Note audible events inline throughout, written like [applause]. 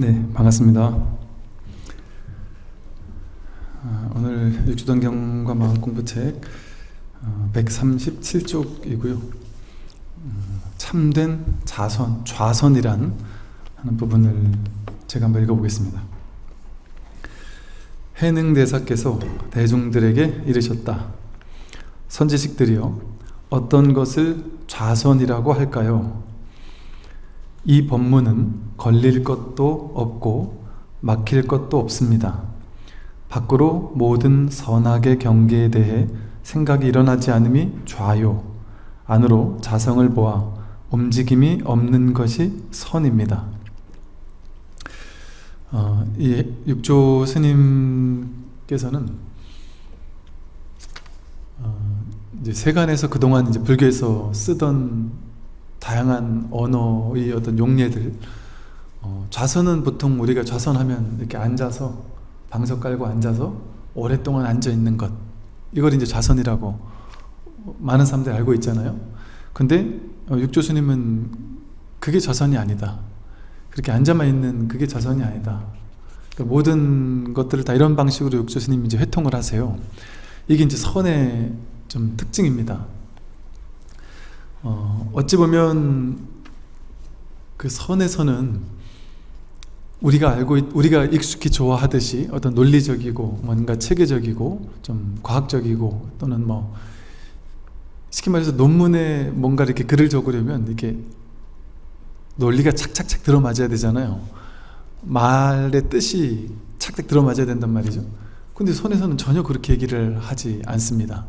네, 반갑습니다. 아, 오늘 육주동경과 마음 공부책 137쪽이고요. 음, 참된 자선, 좌선이란 하는 부분을 제가 한번 읽어보겠습니다. 해능대사께서 대중들에게 이르셨다. 선지식들이여 어떤 것을 좌선이라고 할까요? 이 법문은 걸릴 것도 없고 막힐 것도 없습니다. 밖으로 모든 선악의 경계에 대해 생각이 일어나지 않음이 좌요. 안으로 자성을 보아 움직임이 없는 것이 선입니다. 어, 이 육조 스님께서는 어, 이제 세간에서 그동안 이제 불교에서 쓰던 다양한 언어의 어떤 용례들. 어, 좌선은 보통 우리가 좌선하면 이렇게 앉아서 방석 깔고 앉아서 오랫동안 앉아 있는 것. 이걸 이제 좌선이라고 많은 사람들이 알고 있잖아요. 근데 어, 육조스님은 그게 좌선이 아니다. 그렇게 앉아만 있는 그게 좌선이 아니다. 그러니까 모든 것들을 다 이런 방식으로 육조스님이 이제 회통을 하세요. 이게 이제 선의 좀 특징입니다 어, 어찌 보면 그 선에서는 우리가 알고 우리가 익숙히 좋아하듯이 어떤 논리적이고 뭔가 체계적이고 좀 과학적이고 또는 뭐 쉽게 말해서 논문에 뭔가 이렇게 글을 적으려면 이렇게 논리가 착착착 들어맞아야 되잖아요. 말의 뜻이 착착 들어맞아야 된단 말이죠. 근데 선에서는 전혀 그렇게 얘기를 하지 않습니다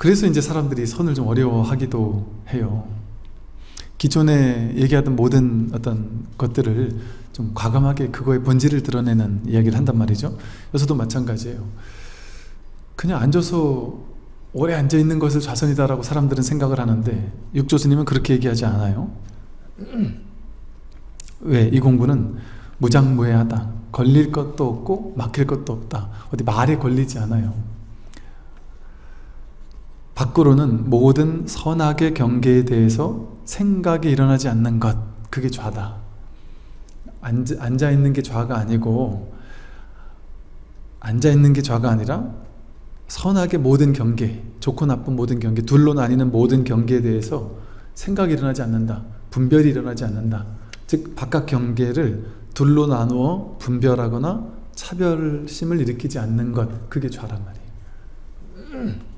그래서 이제 사람들이 선을 좀 어려워하기도 해요. 기존에 얘기하던 모든 어떤 것들을 좀 과감하게 그거의 본질을 드러내는 이야기를 한단 말이죠. 여기서도 마찬가지예요. 그냥 앉아서 오래 앉아있는 것을 좌선이다라고 사람들은 생각을 하는데 육조스님은 그렇게 얘기하지 않아요. [clears throat] 왜? 이 공부는 무장무예하다. 걸릴 것도 없고 막힐 것도 없다. 어디 말에 걸리지 않아요. 밖으로는 모든 선악의 경계에 대해서 생각이 일어나지 않는 것 그게 좌다. 앉아, 있는 게 좌가 아니고 앉아 있는 게 좌가 아니라 선악의 모든 경계 좋고 나쁜 모든 경계 둘로 나뉘는 모든 경계에 대해서 생각이 일어나지 않는다. 분별이 일어나지 않는다. 즉 바깥 경계를 둘로 나누어 분별하거나 차별심을 일으키지 않는 것 그게 좌란 말이에요 [clears throat]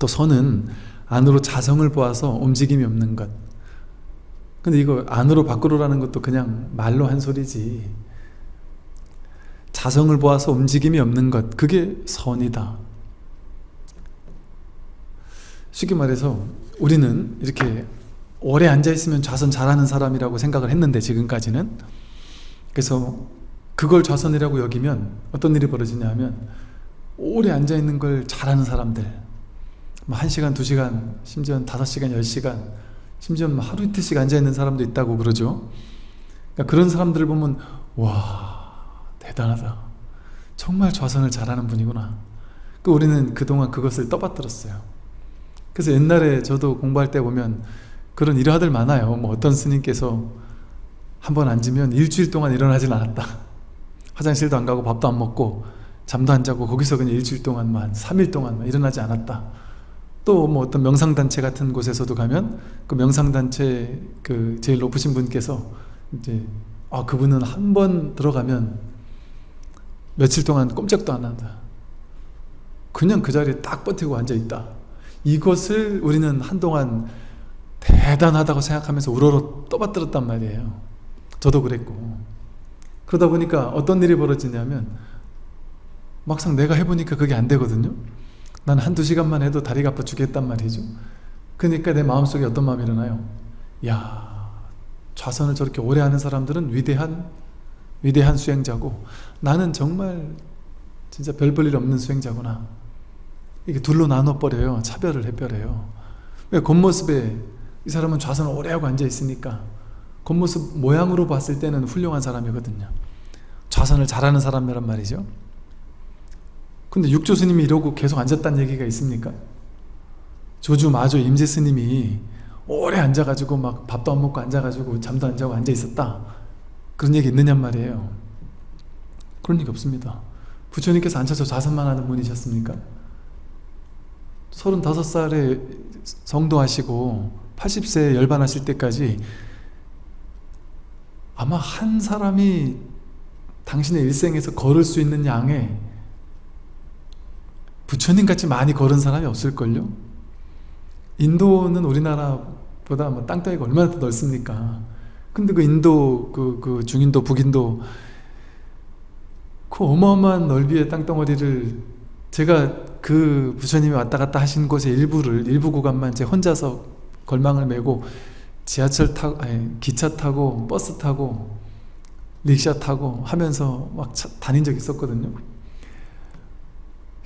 또 선은 안으로 자성을 보아서 움직임이 없는 것. 근데 이거 안으로 밖으로라는 것도 그냥 말로 한 소리지. 자성을 보아서 움직임이 없는 것 그게 선이다. 쉽게 말해서 우리는 이렇게 오래 앉아있으면 좌선 잘하는 사람이라고 생각을 했는데 지금까지는. 그래서 그걸 좌선이라고 여기면 어떤 일이 벌어지냐 하면 오래 앉아있는 걸 잘하는 사람들. 뭐 1시간, 2시간, 심지어 5시간, 10시간 심지어 뭐 하루 이틀씩 앉아있는 사람도 있다고 그러죠. 그러니까 그런 사람들을 보면 와 대단하다. 정말 좌선을 잘하는 분이구나. 그 우리는 그동안 그것을 떠받들었어요. 그래서 옛날에 저도 공부할 때 보면 그런 일화들 많아요. 뭐 어떤 스님께서 한 번 앉으면 일주일 동안 일어나질 않았다. 화장실도 안 가고 밥도 안 먹고 잠도 안 자고 거기서 그냥 일주일 동안만 3일 동안만 일어나지 않았다 또 뭐 어떤 명상단체 같은 곳에서도 가면 그 명상단체 그 제일 높으신 분께서 이제 아 그분은 한 번 들어가면 며칠 동안 꼼짝도 안 한다. 그냥 그 자리에 딱 버티고 앉아있다. 이것을 우리는 한동안 대단하다고 생각하면서 우러러 떠받들었단 말이에요. 저도 그랬고. 그러다 보니까 어떤 일이 벌어지냐면 막상 내가 해보니까 그게 안 되거든요 난 한두 시간만 해도 다리가 아파 죽겠단 말이죠. 그러니까 내 마음속에 어떤 마음이 일어나요? 야 좌선을 저렇게 오래 하는 사람들은 위대한 위대한 수행자고. 나는 정말 진짜 별 볼일 없는 수행자구나. 이게 둘로 나눠버려요. 차별을 해버려요. 왜 겉모습에 이 사람은 좌선을 오래 하고 앉아 있으니까 겉모습 모양으로 봤을 때는 훌륭한 사람이거든요. 좌선을 잘하는 사람이란 말이죠 근데 육조 스님이 이러고 계속 앉았다는 얘기가 있습니까? 조주 마조 임재 스님이 오래 앉아가지고 막 밥도 안 먹고 앉아가지고 잠도 안 자고 앉아 있었다 그런 얘기 있느냔 말이에요 그런 얘기 없습니다 부처님께서 앉아서 자선만 하는 분이셨습니까? 35살에 성도하시고 80세에 열반하실 때까지 아마 한 사람이 당신의 일생에서 걸을 수 있는 양의 부처님같이 많이 걸은 사람이 없을걸요? 인도는 우리나라보다 뭐 땅덩이가 얼마나 더 넓습니까? 근데 그 인도, 그, 그 중인도, 북인도 그 어마어마한 넓이의 땅덩어리를 제가 그 부처님이 왔다 갔다 하신 곳의 일부를 일부 구간만 제 혼자서 걸망을 메고 지하철 타고 아니 기차 타고 버스 타고 릭샤 타고 하면서 막 차, 다닌 적 있었거든요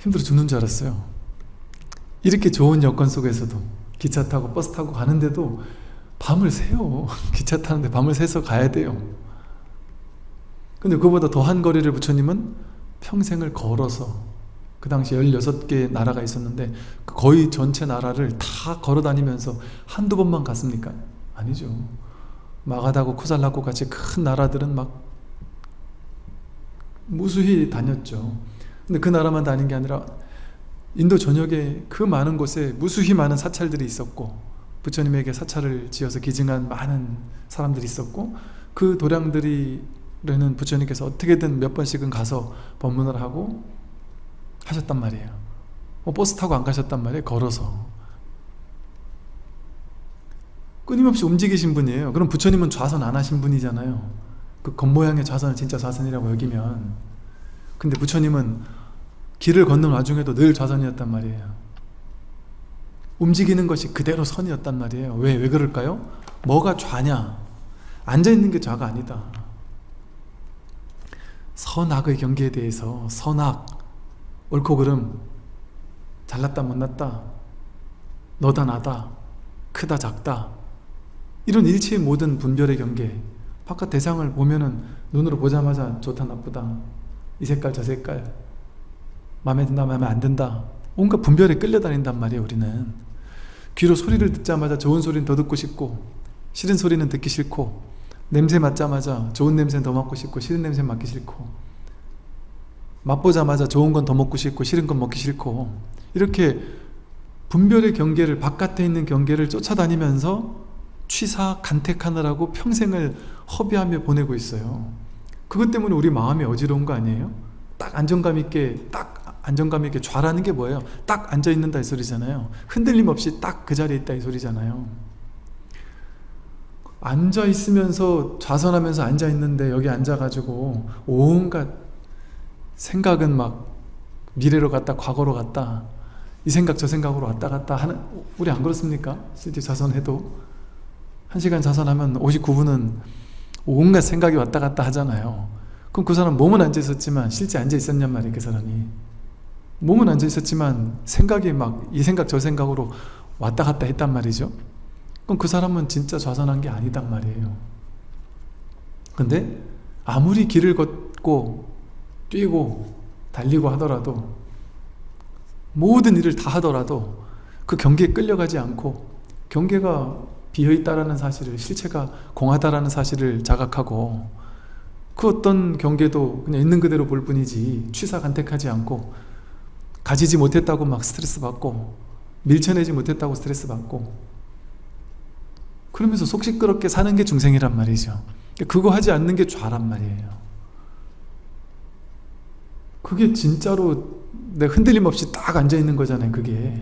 힘들어 죽는 줄 알았어요. 이렇게 좋은 여건 속에서도 기차 타고 버스 타고 가는데도 밤을 새요. [laughs] 기차 타는데 밤을 새서 가야 돼요. 근데 그보다 더한 거리를 부처님은 평생을 걸어서 그 당시 16개의 나라가 있었는데 거의 전체 나라를 다 걸어 다니면서 한두 번만 갔습니까? 아니죠. 마가다고 쿠살라고 같이 큰 나라들은 막 무수히 다녔죠 근데 그 나라만 다닌 게 아니라 인도 전역에 그 많은 곳에 무수히 많은 사찰들이 있었고 부처님에게 사찰을 지어서 기증한 많은 사람들이 있었고 그 도량들이는 부처님께서 어떻게든 몇 번씩은 가서 법문을 하고 하셨단 말이에요. 뭐 버스 타고 안 가셨단 말이에요 걸어서. 끊임없이 움직이신 분이에요. 그럼 부처님은 좌선 안 하신 분이잖아요. 그 겉모양의 좌선을 진짜 좌선이라고 여기면. 근데 부처님은 길을 걷는 와중에도 늘 좌선이었단 말이에요 움직이는 것이 그대로 선이었단 말이에요 왜? 왜 그럴까요? 뭐가 좌냐? 앉아있는 게 좌가 아니다 선악의 경계에 대해서 선악, 옳고 그름, 잘났다 못났다, 너다 나다, 크다 작다 이런 일체의 모든 분별의 경계 바깥 대상을 보면은 눈으로 보자마자 좋다 나쁘다 이 색깔 저 색깔 마음에 든다 마음에 안 든다. 온갖 분별에 끌려다닌단 말이에요 우리는. 귀로 소리를 듣자마자 좋은 소리는 더 듣고 싶고 싫은 소리는 듣기 싫고 냄새 맡자마자 좋은 냄새는 더 맡고 싶고 싫은 냄새는 맡기 싫고 맛보자마자 좋은 건 더 먹고 싶고 싫은 건 먹기 싫고 이렇게 분별의 경계를 바깥에 있는 경계를 쫓아다니면서 취사 간택하느라고 평생을 허비하며 보내고 있어요. 그것 때문에 우리 마음이 어지러운 거 아니에요? 딱 안정감 있게 딱 안정감 있게 좌라는 게 뭐예요? 딱 앉아 있는다 이 소리잖아요. 흔들림 없이 딱 그 자리에 있다 이 소리잖아요. 앉아 있으면서 좌선하면서 앉아 있는데 여기 앉아 가지고 온갖 생각은 막 미래로 갔다 과거로 갔다 이 생각 저 생각으로 왔다 갔다 하는 우리 안 그렇습니까? 실제 좌선해도. 1시간 좌선하면 59분은 온갖 생각이 왔다 갔다 하잖아요. 그럼 그 사람 몸은 앉아 있었지만 실제 앉아 있었냔 말이에요 그 사람이 몸은 앉아 있었지만 생각이 막 이 생각 저 생각으로 왔다 갔다 했단 말이죠. 그럼 그 사람은 진짜 좌선한 게 아니단 말이에요. 근데 아무리 길을 걷고 뛰고 달리고 하더라도 모든 일을 다 하더라도 그 경계에 끌려가지 않고 경계가 비어있다라는 사실을 실체가 공하다라는 사실을 자각하고 그 어떤 경계도 그냥 있는 그대로 볼 뿐이지 취사 간택하지 않고 가지지 못했다고 막 스트레스 받고 밀쳐내지 못했다고 스트레스 받고 그러면서 속 시끄럽게 사는 게 중생이란 말이죠. 그거 하지 않는 게 좌란 말이에요. 그게 진짜로 내 흔들림 없이 딱 앉아있는 거잖아요 그게.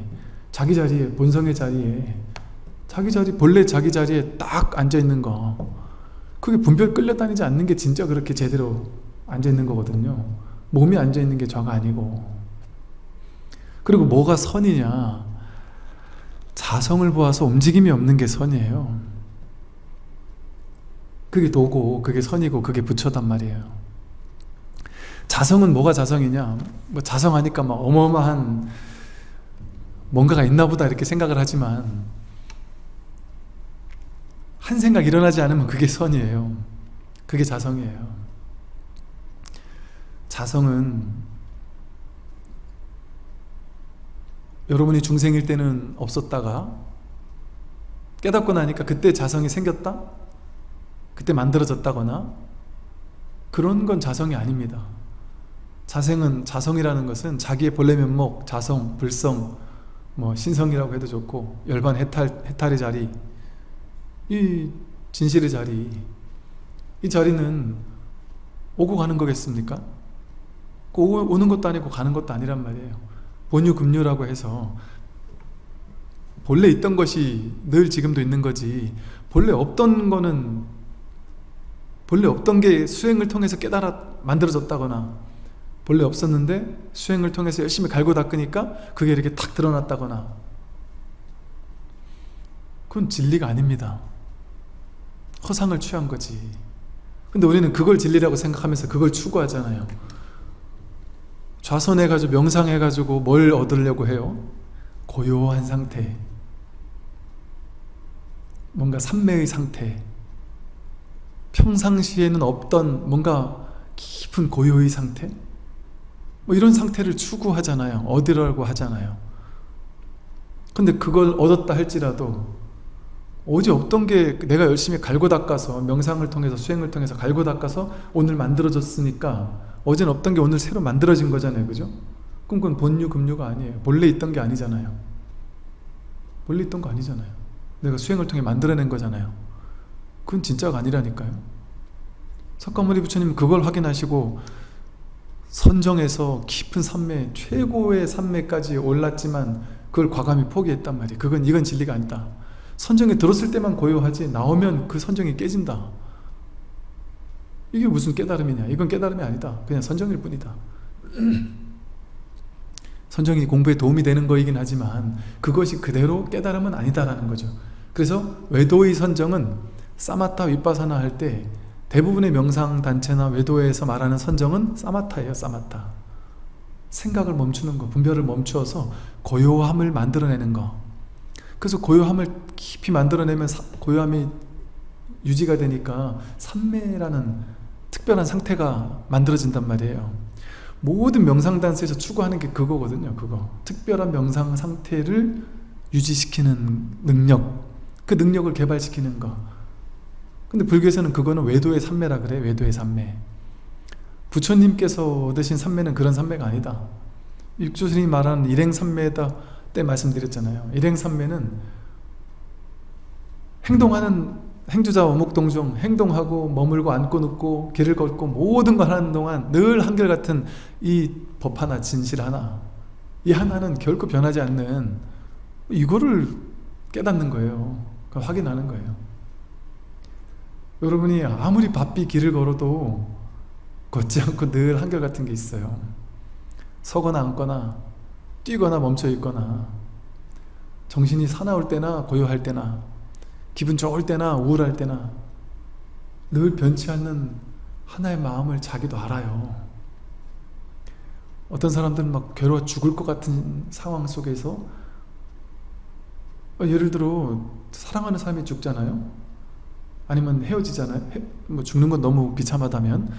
자기 자리에 본성의 자리에. 자기 자리 본래 자기 자리에 딱 앉아있는 거. 그게 분별 끌려다니지 않는 게 진짜 그렇게 제대로 앉아있는 거거든요. 몸이 앉아있는 게 좌가 아니고 그리고 뭐가 선이냐? 자성을 보아서 움직임이 없는 게 선이에요. 그게 도고 그게 선이고 그게 부처단 말이에요. 자성은 뭐가 자성이냐? 뭐 자성하니까 막 어마어마한 뭔가가 있나 보다 이렇게 생각을 하지만 한 생각 일어나지 않으면 그게 선이에요. 그게 자성이에요. 자성은 여러분이 중생일 때는 없었다가 깨닫고 나니까 그때 자성이 생겼다? 그때 만들어졌다거나 그런 건 자성이 아닙니다 자생은 자성이라는 것은 자기의 본래 면목, 자성, 불성, 뭐 신성이라고 해도 좋고 열반 해탈, 해탈의 자리 이 진실의 자리 이 자리는 오고 가는 거겠습니까? 오, 는 것도 아니고 가는 것도 아니란 말이에요 본유 금유라고 해서 본래 있던 것이 늘 지금도 있는 거지 본래 없던 거는 본래 없던 게 수행을 통해서 깨달아 만들어졌다거나 본래 없었는데 수행을 통해서 열심히 갈고 닦으니까 그게 이렇게 탁 드러났다거나 그건 진리가 아닙니다. 허상을 취한 거지. 근데 우리는 그걸 진리라고 생각하면서 그걸 추구하잖아요 좌선해가지고 명상해가지고 뭘 얻으려고 해요? 고요한 상태. 뭔가 삼매의 상태. 평상시에는 없던 뭔가 깊은 고요의 상태? 뭐 이런 상태를 추구하잖아요. 얻으라고 하잖아요. 근데 그걸 얻었다 할지라도 어제 없던 게 내가 열심히 갈고 닦아서 명상을 통해서 수행을 통해서 갈고 닦아서 오늘 만들어졌으니까 어제는 없던 게 오늘 새로 만들어진 거잖아요. 그죠? 그럼 그건 본유 금유가 아니에요. 본래 있던 게 아니잖아요. 본래 있던 거 아니잖아요. 내가 수행을 통해 만들어낸 거잖아요. 그건 진짜가 아니라니까요. 석가모니 부처님 그걸 확인하시고 선정해서 깊은 산매 최고의 산매까지 올랐지만 그걸 과감히 포기했단 말이에요. 그건 이건 진리가 아니다. 선정에 들었을 때만 고요하지 나오면 그 선정이 깨진다 이게 무슨 깨달음이냐? 이건 깨달음이 아니다. 그냥 선정일 뿐이다. [clears throat] 선정이 공부에 도움이 되는 거이긴 하지만 그것이 그대로 깨달음은 아니다라는 거죠. 그래서 외도의 선정은 사마타 윗바사나 할 때 대부분의 명상 단체나 외도에서 말하는 선정은 사마타예요 사마타. 생각을 멈추는 거 분별을 멈추어서 고요함을 만들어내는 거. 그래서 고요함을 깊이 만들어내면 고요함이 유지가 되니까 삼매라는 특별한 상태가 만들어진단 말이에요. 모든 명상단에서 추구하는 게 그거거든요 그거. 특별한 명상 상태를 유지시키는 능력 그 능력을 개발시키는 거. 근데 불교에서는 그거는 외도의 삼매라 그래 외도의 삼매. 부처님께서 얻으신 삼매는 그런 삼매가 아니다. 육조스님이 말하는 일행삼매다 때 말씀드렸잖아요. 일행삼매는 행동하는 행주자 어묵동종 행동하고 머물고 앉고 눕고 길을 걷고 모든 걸 하는 동안 늘 한결같은 이 법 하나 진실 하나 이 하나는 결코 변하지 않는 이거를 깨닫는 거예요. 확인하는 거예요. 여러분이 아무리 바삐 길을 걸어도 걷지 않고 늘 한결같은 게 있어요. 서거나 앉거나 뛰거나 멈춰 있거나 정신이 사나울 때나 고요할 때나 기분 좋을 때나 우울할 때나 늘 변치 않는 하나의 마음을 자기도 알아요. 어떤 사람들은 막 괴로워 죽을 것 같은 상황 속에서 예를 들어 사랑하는 사람이 죽잖아요. 아니면 헤어지잖아요. 뭐 죽는 건 너무 비참하다면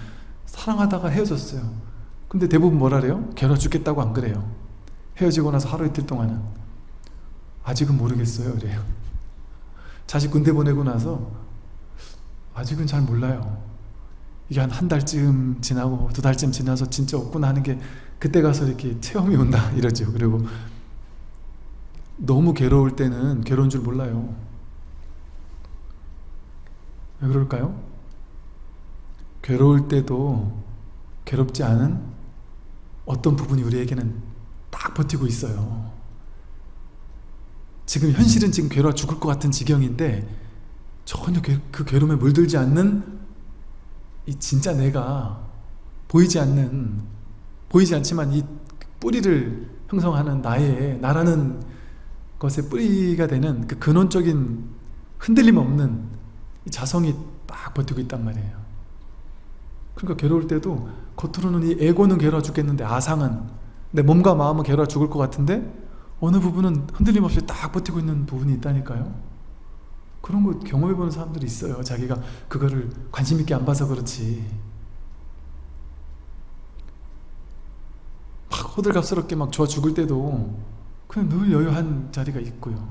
사랑하다가 헤어졌어요. 근데 대부분 뭐라 그래요? 괴로워 죽겠다고 안 그래요. 헤어지고 나서 하루 이틀 동안은. 아직은 모르겠어요. 그래요 자식 군대 보내고 나서 아직은 잘 몰라요. 이게 한 한 달쯤 지나고 두 달쯤 지나서 진짜 없구나 하는 게 그때 가서 이렇게 체험이 온다 [laughs] 이러죠. 그리고 너무 괴로울 때는 괴로운 줄 몰라요. 왜 그럴까요? 괴로울 때도 괴롭지 않은 어떤 부분이 우리에게는 딱 버티고 있어요 지금 현실은 지금 괴로워 죽을 것 같은 지경인데 전혀 그 괴로움에 물들지 않는 이 진짜 내가 보이지 않는 보이지 않지만 이 뿌리를 형성하는 나의 나라는 것의 뿌리가 되는 그 근원적인 흔들림 없는 자성이 딱 버티고 있단 말이에요. 그러니까 괴로울 때도 겉으로는 이 에고는 괴로워 죽겠는데 아상은 내 몸과 마음은 괴로워 죽을 것 같은데 어느 부분은 흔들림 없이 딱 버티고 있는 부분이 있다니까요. 그런 거 경험해보는 사람들이 있어요. 자기가 그거를 관심 있게 안 봐서 그렇지. 막 호들갑스럽게 막 좋아 죽을 때도 그냥 늘 여유한 자리가 있고요.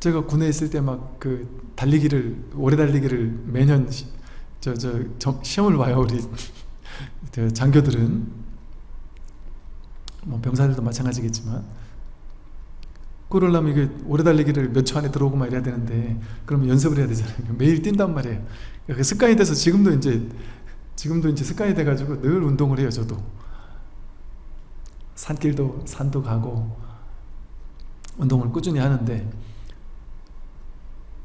제가 군에 있을 때 막 그 달리기를 오래 달리기를 매년 시, 저, 저, 저 시험을 봐요 우리 장교들은 뭐 병사들도 마찬가지겠지만 그러려면 이게 오래 달리기를 몇 초 안에 들어오고 막 이래야 되는데 그러면 연습을 해야 되잖아요. 매일 뛴단 말이에요. 그 습관이 돼서 지금도 이제 지금도 이제 습관이 돼가지고 늘 운동을 해요 저도. 산길도 산도 가고 운동을 꾸준히 하는데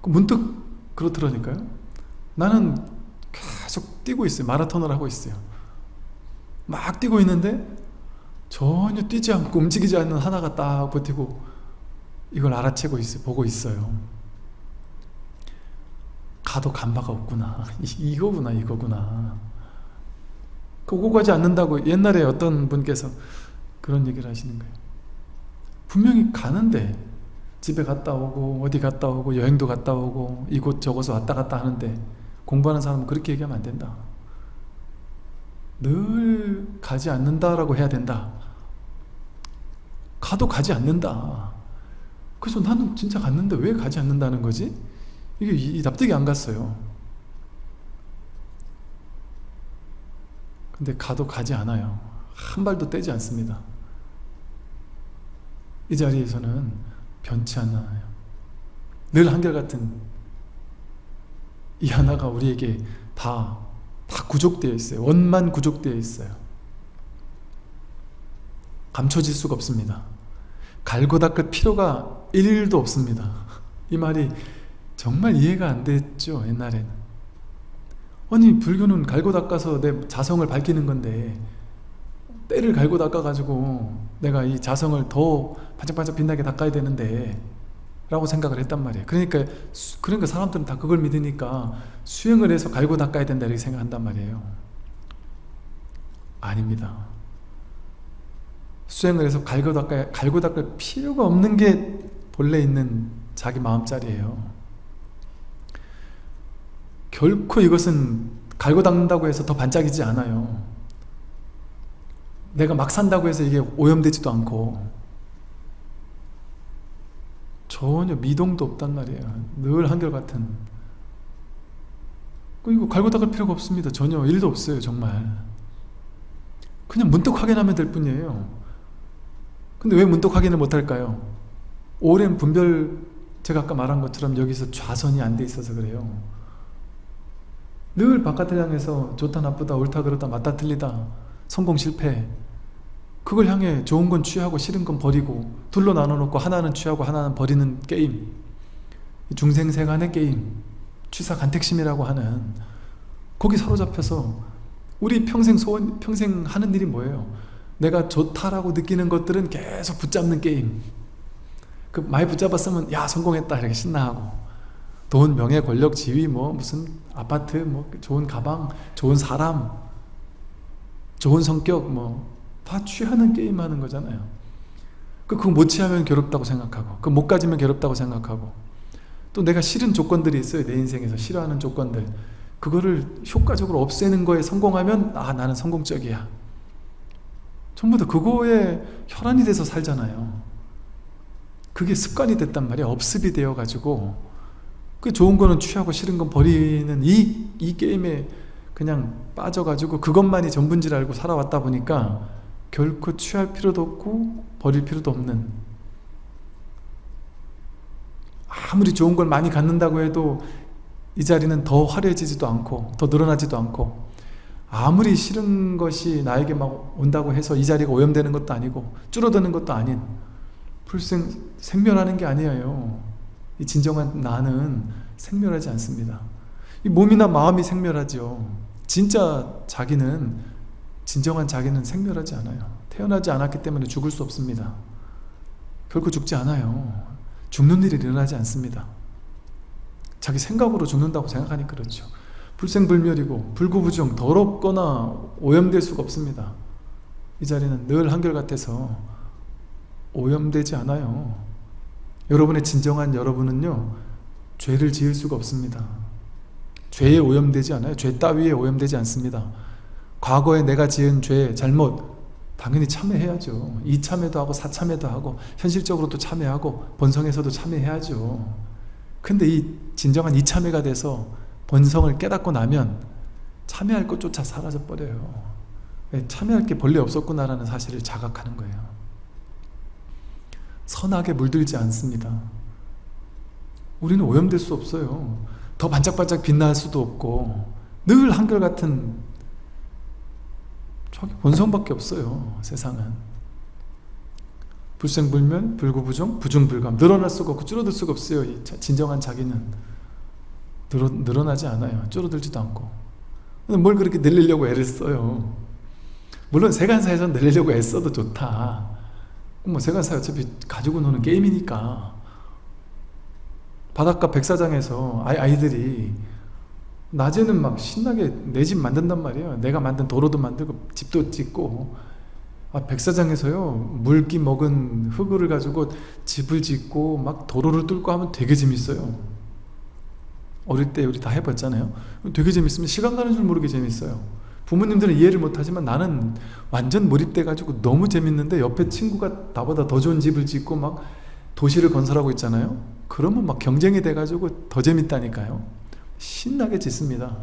문득 그렇더라니까요. 나는 계속 뛰고 있어요. 마라톤을 하고 있어요 막 뛰고 있는데 전혀 뛰지 않고 움직이지 않는 하나가 딱 버티고 이걸 알아채고 있어요 보고 있어요. 가도 간바가 없구나. [laughs] 이, 이거구나 이거구나. 그거 가지 않는다고 옛날에 어떤 분께서 그런 얘기를 하시는 거예요. 분명히 가는데 집에 갔다 오고 어디 갔다 오고 여행도 갔다 오고 이곳 저곳을 왔다 갔다 하는데 공부하는 사람은 그렇게 얘기하면 안 된다 늘 가지 않는다라고 해야 된다. 가도 가지 않는다. 그래서 나는 진짜 갔는데 왜 가지 않는다는 거지? 이게 이, 납득이 안 갔어요. 근데 가도 가지 않아요. 한 발도 떼지 않습니다. 이 자리에서는 변치 않아요. 늘 한결같은 이 하나가 우리에게 다, 다 구족되어 있어요. 원만 구족되어 있어요. 감춰질 수가 없습니다. 갈고 닦을 필요가 1일도 없습니다. 이 말이 정말 이해가 안 됐죠 옛날에는. 아니 불교는 갈고 닦아서 내 자성을 밝히는 건데 때를 갈고 닦아가지고 내가 이 자성을 더 반짝반짝 빛나게 닦아야 되는데 라고 생각을 했단 말이에요. 그러니까 그러니까 사람들은 다 그걸 믿으니까 수행을 해서 갈고 닦아야 된다 이렇게 생각한단 말이에요. 아닙니다. 수행을 해서 갈고 닦아야 갈고 닦을 필요가 없는 게 본래 있는 자기 마음자리예요. 결코 이것은 갈고 닦는다고 해서 더 반짝이지 않아요. 내가 막 산다고 해서 이게 오염되지도 않고 전혀 미동도 없단 말이에요. 늘 한결같은. 이거 갈고 닦을 필요가 없습니다. 전혀 일도 없어요 정말. 그냥 문득 확인하면 될 뿐이에요. 근데 왜 문득 확인을 못할까요? 오랜 분별 제가 아까 말한 것처럼 여기서 좌선이 안 돼 있어서 그래요. 늘 바깥을 향해서 좋다 나쁘다 옳다 그르다 맞다 틀리다 성공 실패 그걸 향해 좋은 건 취하고 싫은 건 버리고 둘로 나눠놓고 하나는 취하고 하나는 버리는 게임. 중생세간의 게임 취사간택심이라고 하는 거기 사로잡혀서 우리 평생 소원 평생 하는 일이 뭐예요? 내가 좋다라고 느끼는 것들은 계속 붙잡는 게임. 그 많이 붙잡았으면 야 성공했다. 이렇게 신나하고. 돈, 명예, 권력, 지위, 뭐 무슨 아파트, 뭐 좋은 가방, 좋은 사람, 좋은 성격, 뭐 다 취하는 게임 하는 거잖아요. 그 그거 못 취하면 괴롭다고 생각하고, 그 못 가지면 괴롭다고 생각하고, 또 내가 싫은 조건들이 있어요. 내 인생에서 싫어하는 조건들. 그거를 효과적으로 없애는 거에 성공하면 아 나는 성공적이야. 전부 다 그거에 혈안이 돼서 살잖아요. 그게 습관이 됐단 말이야. 업습이 되어 가지고 그 좋은 거는 취하고 싫은 건 버리는 이, 이 게임에 그냥 빠져가지고 그것만이 전부인 줄 알고 살아왔다 보니까 결코 취할 필요도 없고 버릴 필요도 없는 아무리 좋은 걸 많이 갖는다고 해도 이 자리는 더 화려해지지도 않고 더 늘어나지도 않고 아무리 싫은 것이 나에게 막 온다고 해서 이 자리가 오염되는 것도 아니고 줄어드는 것도 아닌 불생 생멸하는 게 아니에요 이 진정한 나는 생멸하지 않습니다. 이 몸이나 마음이 생멸하죠. 진짜 자기는 진정한 자기는 생멸하지 않아요. 태어나지 않았기 때문에 죽을 수 없습니다. 결코 죽지 않아요. 죽는 일이 일어나지 않습니다. 자기 생각으로 죽는다고 생각하니 그렇죠. 불생불멸이고 불구부정 더럽거나 오염될 수가 없습니다. 이 자리는 늘 한결같아서 오염되지 않아요. 여러분의 진정한 여러분은요 죄를 지을 수가 없습니다 죄에 오염되지 않아요 죄 따위에 오염되지 않습니다 과거에 내가 지은 죄, 잘못 당연히 참회해야죠. 이참회도 하고 사참회도 하고 현실적으로도 참회하고 본성에서도 참회해야죠. 근데 이 진정한 이참회가 돼서 본성을 깨닫고 나면 참여할 것조차 사라져 버려요. 예, 참여할 게 본래 없었구나라는 사실을 자각하는 거예요. 선하게 물들지 않습니다. 우리는 오염될 수 없어요. 더 반짝반짝 빛날 수도 없고 늘 한결같은 저기 본성밖에 없어요 세상은. 불생불면 불구부정 부중불감. 늘어날 수가 없고 줄어들 수가 없어요 이 진정한 자기는. 늘어, 늘어 나지 않아요 줄어들지도 않고. 뭘 그렇게 늘리려고 애를 써요? 물론 세간사에서 늘리려고 애써도 좋다. 뭐 세간사 어차피 가지고 노는 게임이니까. 바닷가 백사장에서 아이, 아이들이 낮에는 막 신나게 내 집 만든단 말이에요. 내가 만든 도로도 만들고 집도 짓고. 아, 백사장에서요 물기 먹은 흙을 가지고 집을 짓고 막 도로를 뚫고 하면 되게 재밌어요. 어릴 때 우리 다 해봤잖아요. 되게 재밌으면 시간 가는 줄 모르게 재밌어요. 부모님들은 이해를 못하지만 나는 완전 몰입돼 가지고 너무 재밌는데 옆에 친구가 나보다 더 좋은 집을 짓고 막 도시를 건설하고 있잖아요. 그러면 막 경쟁이 돼 가지고 더 재밌다니까요 신나게 짓습니다.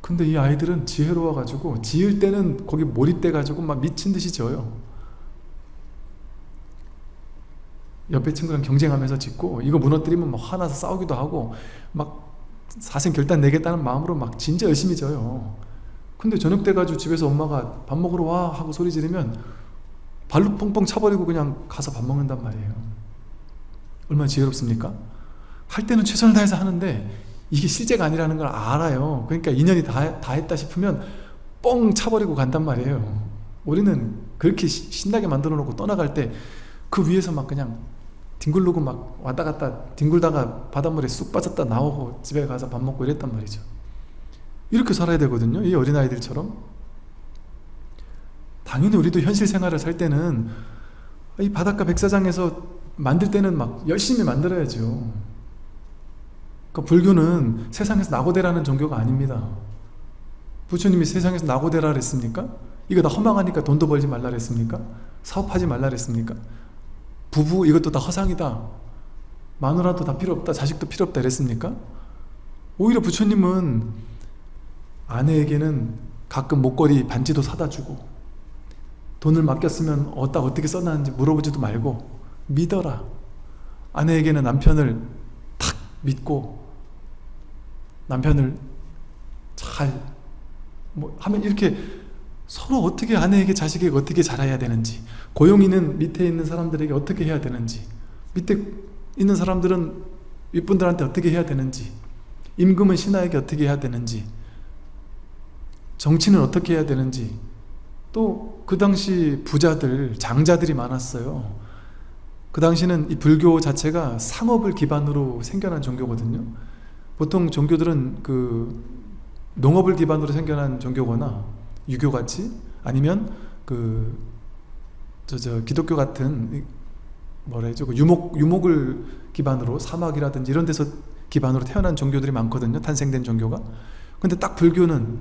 근데 이 아이들은 지혜로워 가지고 지을 때는 거기 몰입돼 가지고 막 미친 듯이 져요. 옆에 친구랑 경쟁하면서 짓고 이거 무너뜨리면 막 화나서 싸우기도 하고 막 사생 결단 내겠다는 마음으로 막 진짜 열심히 져요. 근데 저녁 때 가지고 집에서 엄마가 밥 먹으러 와 하고 소리 지르면 발로 뻥뻥 차버리고 그냥 가서 밥 먹는단 말이에요. 얼마나 지혜롭습니까? 할 때는 최선을 다해서 하는데 이게 실제가 아니라는 걸 알아요. 그러니까 인연이 다, 다 했다 싶으면 뻥 차버리고 간단 말이에요. 우리는 그렇게 신나게 만들어 놓고 떠나갈 때 그 위에서 막 그냥 뒹굴르고 막 왔다 갔다 뒹굴다가 바닷물에 쑥 빠졌다 나오고 집에 가서 밥 먹고 이랬단 말이죠. 이렇게 살아야 되거든요. 이 어린아이들처럼. 당연히 우리도 현실 생활을 살 때는 이 바닷가 백사장에서 만들 때는 막 열심히 만들어야죠 그러니까 불교는 세상에서 낙오대라는 종교가 아닙니다 부처님이 세상에서 낙오대라 그랬습니까? 이거 다 허망하니까 돈도 벌지 말라 그랬습니까? 사업하지 말라 그랬습니까? 부부 이것도 다 허상이다 마누라도 다 필요 없다 자식도 필요 없다 이랬습니까? 오히려 부처님은 아내에게는 가끔 목걸이 반지도 사다 주고 돈을 맡겼으면 어디다 어떻게 써놨는지 물어보지도 말고 믿어라 아내에게는 남편을 탁 믿고 남편을 잘 뭐 하면 이렇게 서로 어떻게 아내에게 자식에게 어떻게 잘해야 되는지 고용인은 밑에 있는 사람들에게 어떻게 해야 되는지 밑에 있는 사람들은 윗분들한테 어떻게 해야 되는지 임금은 신하에게 어떻게 해야 되는지 정치는 어떻게 해야 되는지. 또 그 당시 부자들, 장자들이 많았어요. 그 당시는 이 불교 자체가 상업을 기반으로 생겨난 종교거든요 보통 종교들은 그 농업을 기반으로 생겨난 종교거나 유교같이 아니면 그 저, 저 기독교 같은 뭐라 해죠? 그 유목, 유목을 기반으로 사막이라든지 이런 데서 기반으로 태어난 종교들이 많거든요. 탄생된 종교가. 근데 딱 불교는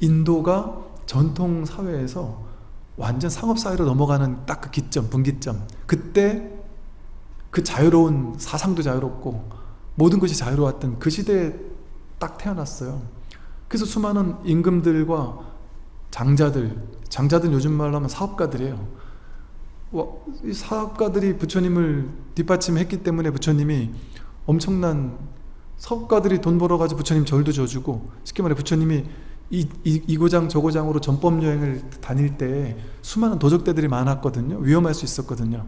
인도가 전통 사회에서 완전 상업사회로 넘어가는 딱 그 기점, 분기점. 그때 그 자유로운 사상도 자유롭고 모든 것이 자유로웠던 그 시대에 딱 태어났어요. 그래서 수많은 임금들과 장자들 장자들 요즘 말로 하면 사업가들이에요. 이 사업가들이 부처님을 뒷받침했기 때문에 부처님이 엄청난 사업가들이 돈 벌어가지고 부처님 절도 져주고 쉽게 말해 부처님이 이, 이, 이 고장 저 고장으로 전법 여행을 다닐 때 수많은 도적대들이 많았거든요. 위험할 수 있었거든요.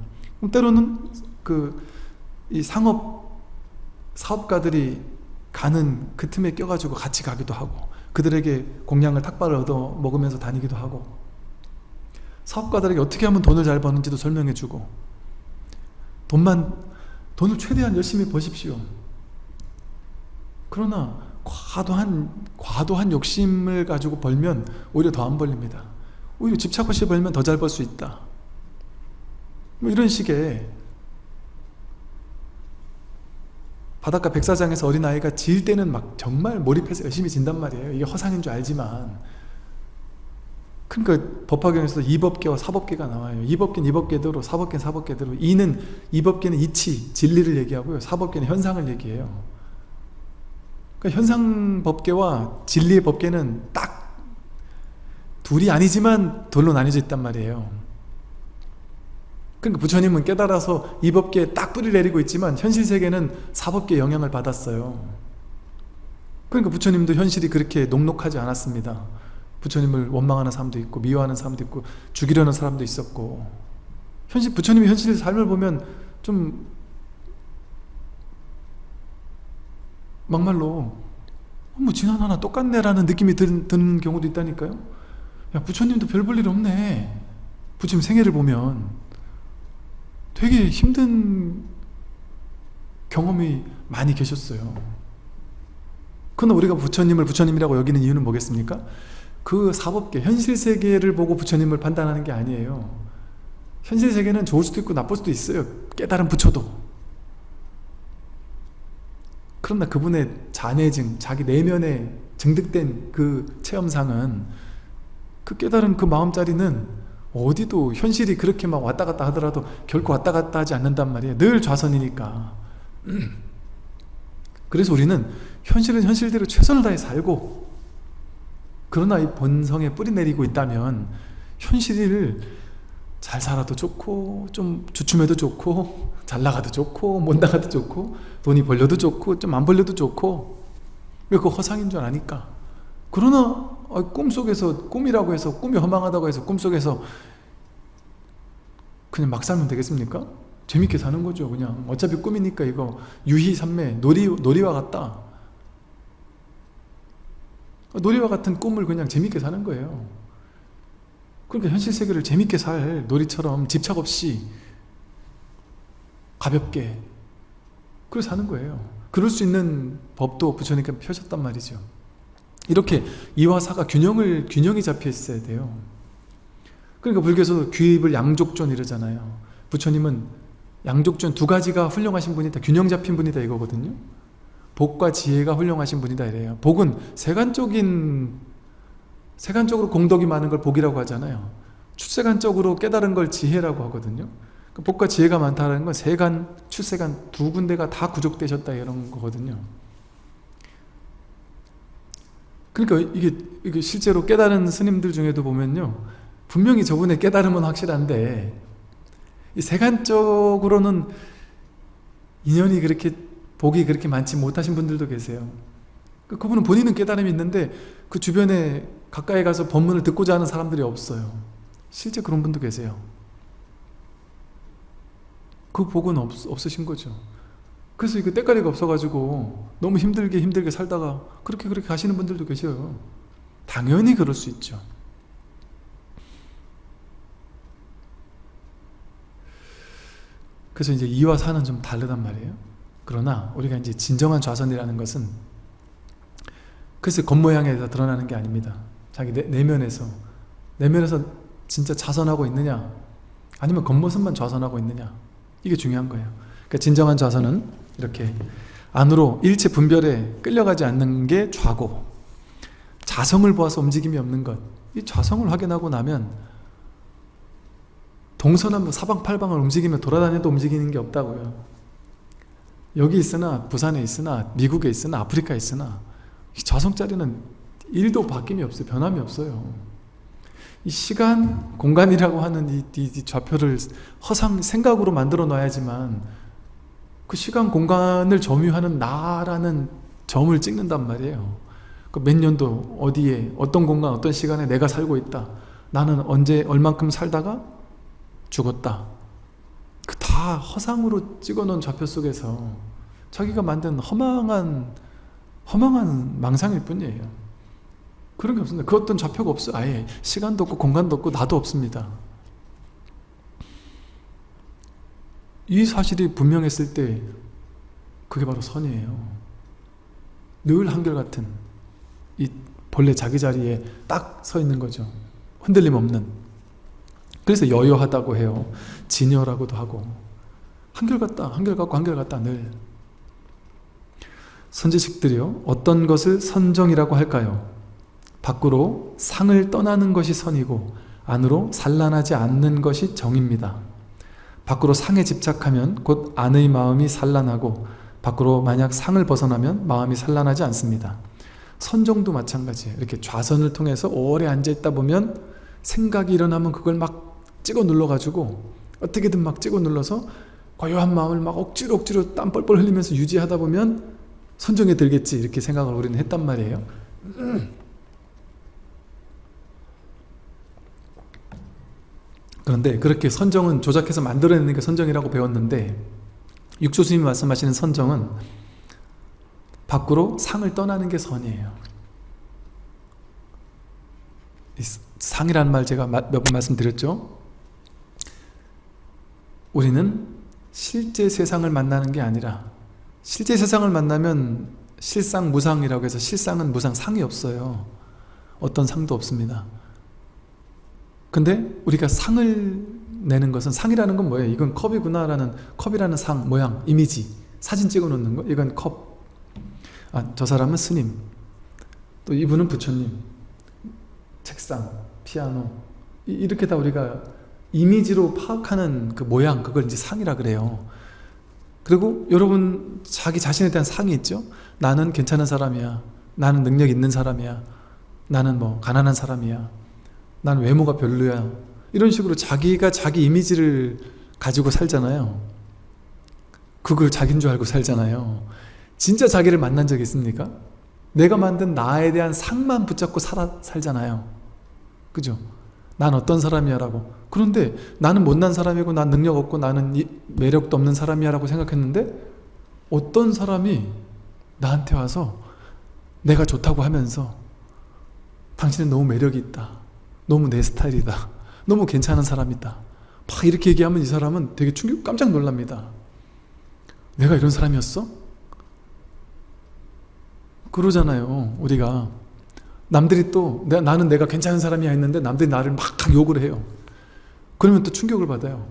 때로는 그 이 상업 사업가들이 가는 그 틈에 껴가지고 같이 가기도 하고 그들에게 공양을 탁발을 얻어 먹으면서 다니기도 하고 사업가들에게 어떻게 하면 돈을 잘 버는지도 설명해주고 돈만 돈을 최대한 열심히 버십시오. 그러나 과도한 과도한 욕심을 가지고 벌면 오히려 더 안 벌립니다. 오히려 집착 없이 벌면 더 잘 벌 수 있다. 뭐 이런 식의 바닷가 백사장에서 어린아이가 질 때는 막 정말 몰입해서 열심히 진단 말이에요 이게 허상인 줄 알지만 그러니까 법화경에서 이법계와 사법계가 나와요. 이법계는 이법계대로, 사법계는 사법계대로. 이는 이법계는 이치, 진리를 얘기하고요. 사법계는 현상을 얘기해요. 그러니까 현상 법계와 진리의 법계는 딱 둘이 아니지만 돌로 나뉘어져 있단 말이에요. 그러니까 부처님은 깨달아서 이 법계에 딱 뿌리를 내리고 있지만 현실 세계는 사법계의 영향을 받았어요. 그러니까 부처님도 현실이 그렇게 녹록하지 않았습니다. 부처님을 원망하는 사람도 있고 미워하는 사람도 있고 죽이려는 사람도 있었고 현실 부처님이 현실 삶을 보면 좀 막말로 어, 뭐 지난 하나 똑같네라는 느낌이 드, 드는 경우도 있다니까요 야 부처님도 별 볼 일 없네 부처님 생애를 보면 되게 힘든 경험이 많이 계셨어요 그러나 우리가 부처님을 부처님이라고 여기는 이유는 뭐겠습니까? 그 사법계, 현실 세계를 보고 부처님을 판단하는 게 아니에요. 현실 세계는 좋을 수도 있고 나쁠 수도 있어요. 깨달은 부처도. 그러나 그분의 자내증, 자기 내면에 증득된 그 체험상은 그 깨달은 그 마음자리는 어디도 현실이 그렇게 막 왔다 갔다 하더라도 결코 왔다 갔다 하지 않는단 말이에요. 늘 좌선이니까. [clears throat] 그래서 우리는 현실은 현실대로 최선을 다해 살고 그러나 이 본성에 뿌리 내리고 있다면 현실을 잘 살아도 좋고 좀 주춤해도 좋고 잘 나가도 좋고 못 나가도 좋고 돈이 벌려도 좋고 좀 안 벌려도 좋고 왜 그 허상인 줄 아니까 그러나 꿈속에서 꿈이라고 해서 꿈이 허망하다고 해서 꿈속에서 그냥 막 살면 되겠습니까? 재밌게 사는 거죠 그냥. 어차피 꿈이니까 이거 유희삼매 놀이, 놀이와 같다. 놀이와 같은 꿈을 그냥 재밌게 사는 거예요. 그러니까 현실 세계를 재밌게 살 놀이처럼 집착 없이 가볍게 그래서 사는 거예요. 그럴 수 있는 법도 부처님께 펴셨단 말이죠 이렇게 이와 사가 균형을 균형이 잡혀 있어야 돼요. 그러니까 불교에서 귀입을 양족존 이러잖아요. 부처님은 양족존 두 가지가 훌륭하신 분이다 균형 잡힌 분이다 이거거든요. 복과 지혜가 훌륭하신 분이다 이래요. 복은 세간적인 세간적으로 공덕이 많은 걸 복이라고 하잖아요. 출세간적으로 깨달은 걸 지혜라고 하거든요. 그 복과 지혜가 많다는 건 세간, 출세간 두 군데가 다 구족되셨다 이런 거거든요 그러니까 이게, 이게 실제로 깨달은 스님들 중에도 보면요. 분명히 저분의 깨달음은 확실한데 이 세간적으로는 인연이 그렇게 복이 그렇게 많지 못하신 분들도 계세요. 그, 그분은 본인은 깨달음이 있는데 그 주변에 가까이 가서 법문을 듣고자 하는 사람들이 없어요. 실제 그런 분도 계세요. 그 복은 없, 없으신 거죠 그래서 이거 때깔이가 없어가지고 너무 힘들게 힘들게 살다가 그렇게 그렇게 가시는 분들도 계셔요. 당연히 그럴 수 있죠. 그래서 이제 이와 사는 좀 다르단 말이에요. 그러나 우리가 이제 진정한 좌선이라는 것은 글쎄 겉모양에서 드러나는 게 아닙니다. 자기 내, 내면에서 내면에서 진짜 좌선하고 있느냐 아니면 겉모습만 좌선하고 있느냐 이게 중요한 거예요. 그러니까 진정한 좌선은 이렇게 안으로 일체 분별에 끌려가지 않는 게 좌고 자성을 보아서 움직임이 없는 것이 좌성을 확인하고 나면 동서남북 사방팔방을 움직이며 돌아다녀도 움직이는 게 없다고요 여기 있으나 부산에 있으나 미국에 있으나 아프리카에 있으나 자성자리는 일도 바뀜이 없어요. 변함이 없어요. 이 시간, 공간이라고 하는 이, 이, 이 좌표를 허상 생각으로 만들어 놔야지만 그 시간, 공간을 점유하는 나라는 점을 찍는단 말이에요. 그 몇 년도 어디에 어떤 공간, 어떤 시간에 내가 살고 있다. 나는 언제 얼만큼 살다가 죽었다. 그 다 허상으로 찍어놓은 좌표 속에서 자기가 만든 허망한 허망한 망상일 뿐이에요 그런 게 없습니다 그 어떤 좌표가 없어 아예 시간도 없고 공간도 없고 나도 없습니다 이 사실이 분명했을 때 그게 바로 선이에요 늘 한결같은 이 본래 자기 자리에 딱 서 있는 거죠 흔들림 없는 그래서 여여하다고 해요. 진여라고도 하고 한결같다, 한결같고 한결같다 늘. 선지식들이요. 어떤 것을 선정이라고 할까요? 밖으로 상을 떠나는 것이 선이고 안으로 산란하지 않는 것이 정입니다. 밖으로 상에 집착하면 곧 안의 마음이 산란하고 밖으로 만약 상을 벗어나면 마음이 산란하지 않습니다. 선정도 마찬가지예요. 이렇게 좌선을 통해서 오래 앉아있다 보면 생각이 일어나면 그걸 막 찍어 눌러가지고 어떻게든 막 찍어 눌러서 고요한 마음을 막 억지로 억지로 땀 뻘뻘 흘리면서 유지하다 보면 선정에 들겠지 이렇게 생각을 우리는 했단 말이에요. 그런데 그렇게 선정은 조작해서 만들어내는 게 선정이라고 배웠는데 육조스님이 말씀하시는 선정은 밖으로 상을 떠나는 게 선이에요. 상이라는 말 제가 몇 번 말씀드렸죠? 우리는 실제 세상을 만나는 게 아니라 실제 세상을 만나면 실상 무상이라고 해서 실상은 무상 상이 없어요. 어떤 상도 없습니다. 근데 우리가 상을 내는 것은 상이라는 건 뭐예요? 이건 컵이구나 라는 컵이라는 상, 모양, 이미지. 사진 찍어 놓는 거? 이건 컵. 아, 저 사람은 스님. 또 이분은 부처님. 책상, 피아노. 이렇게 다 우리가 이미지로 파악하는 그 모양 그걸 이제 상이라 그래요. 그리고 여러분 자기 자신에 대한 상이 있죠? 나는 괜찮은 사람이야. 나는 능력 있는 사람이야. 나는 뭐 가난한 사람이야 난 외모가 별로야. 이런 식으로 자기가 자기 이미지를 가지고 살잖아요. 그걸 자기인 줄 알고 살잖아요. 진짜 자기를 만난 적 있습니까? 내가 만든 나에 대한 상만 붙잡고 살아, 살잖아요. 그죠? 난 어떤 사람이야 라고. 그런데 나는 못난 사람이고 난 능력 없고 나는 매력도 없는 사람이야 라고 생각했는데 어떤 사람이 나한테 와서 내가 좋다고 하면서 당신은 너무 매력이 있다 너무 내 스타일이다. 너무 괜찮은 사람이다. 막 이렇게 얘기하면 이 사람은 되게 충격 깜짝 놀랍니다. 내가 이런 사람이었어? 그러잖아요 우리가. 남들이 또 나는 내가 괜찮은 사람이야 했는데 남들이 나를 막 욕을 해요. 그러면 또 충격을 받아요.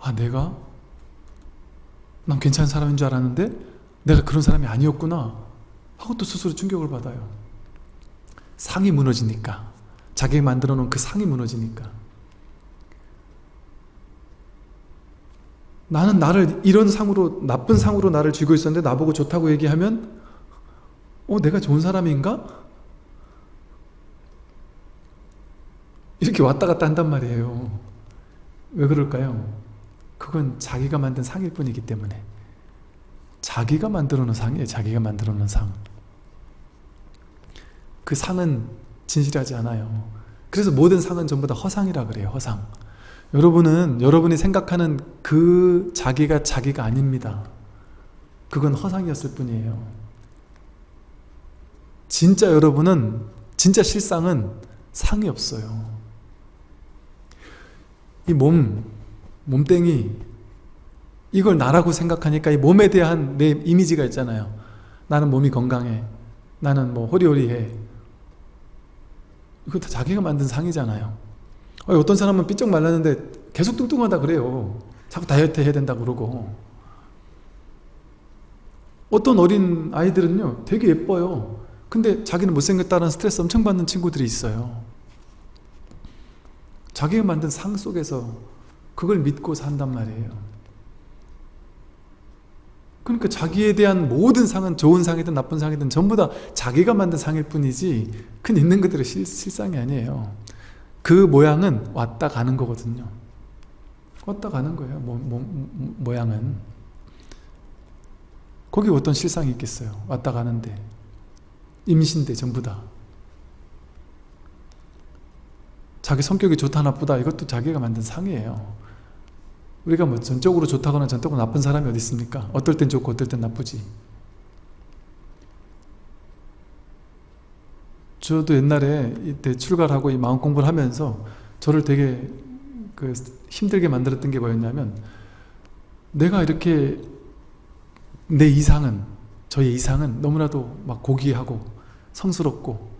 아 내가? 난 괜찮은 사람인 줄 알았는데 내가 그런 사람이 아니었구나 하고 또 스스로 충격을 받아요. 상이 무너지니까 자기가 만들어 놓은 그 상이 무너지니까. 나는 나를 이런 상으로 나쁜 상으로 나를 쥐고 있었는데 나보고 좋다고 얘기하면 어 내가 좋은 사람인가? 이렇게 왔다 갔다 한단 말이에요. 왜 그럴까요? 그건 자기가 만든 상일 뿐이기 때문에. 자기가 만들어 놓은 상이에요. 자기가 만들어 놓은 상그 상은 진실하지 않아요. 그래서 모든 상은 전부 다 허상이라 그래요 허상. 여러분은 여러분이 생각하는 그 자기가 자기가 아닙니다. 그건 허상이었을 뿐이에요. 진짜 여러분은 진짜 실상은 상이 없어요. 이 몸, 몸땡이 이걸 나라고 생각하니까 이 몸에 대한 내 이미지가 있잖아요. 나는 몸이 건강해. 나는 뭐 호리호리해 이거 다 자기가 만든 상이잖아요. 어떤 사람은 삐쩍 말랐는데 계속 뚱뚱하다 그래요. 자꾸 다이어트 해야 된다 그러고. 어떤 어린 아이들은요 되게 예뻐요. 근데 자기는 못생겼다는 스트레스 엄청 받는 친구들이 있어요. 자기가 만든 상 속에서 그걸 믿고 산단 말이에요. 그러니까 자기에 대한 모든 상은 좋은 상이든 나쁜 상이든 전부 다 자기가 만든 상일 뿐이지 그 있는 그대로 실, 실상이 아니에요. 그 모양은 왔다 가는 거거든요. 왔다 가는 거예요. 모, 모, 모양은. 거기 어떤 실상이 있겠어요. 왔다 가는데. 임신대 전부 다. 자기 성격이 좋다 나쁘다 이것도 자기가 만든 상이에요 우리가 뭐 전적으로 좋다거나 전적으로 나쁜 사람이 어디 있습니까? 어떨 땐 좋고 어떨 땐 나쁘지 저도 옛날에 이때 출가를 하고 이 마음 공부를 하면서 저를 되게 그 힘들게 만들었던 게 뭐였냐면 내가 이렇게 내 이상은 저의 이상은 너무나도 막 고귀하고 성스럽고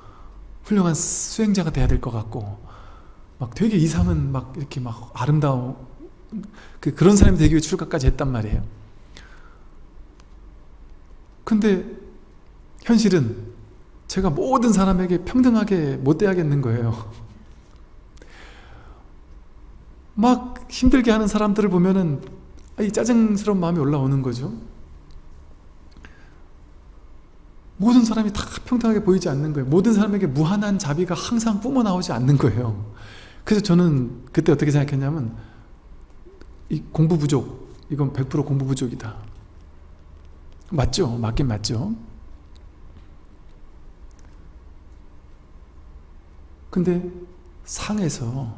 훌륭한 수행자가 돼야 될 것 같고 막 되게 이상은 막 이렇게 막 아름다운 그 그런 사람이 되기 위해 출가까지 했단 말이에요. 근데 현실은 제가 모든 사람에게 평등하게 못 대하겠는 거예요. [laughs] 막 힘들게 하는 사람들을 보면은 이 짜증스러운 마음이 올라오는 거죠. 모든 사람이 다 평등하게 보이지 않는 거예요. 모든 사람에게 무한한 자비가 항상 뿜어나오지 않는 거예요. 그래서 저는 그때 어떻게 생각했냐면 이 공부 부족, 이건 100% 공부 부족이다. 맞죠? 맞긴 맞죠. 근데 상에서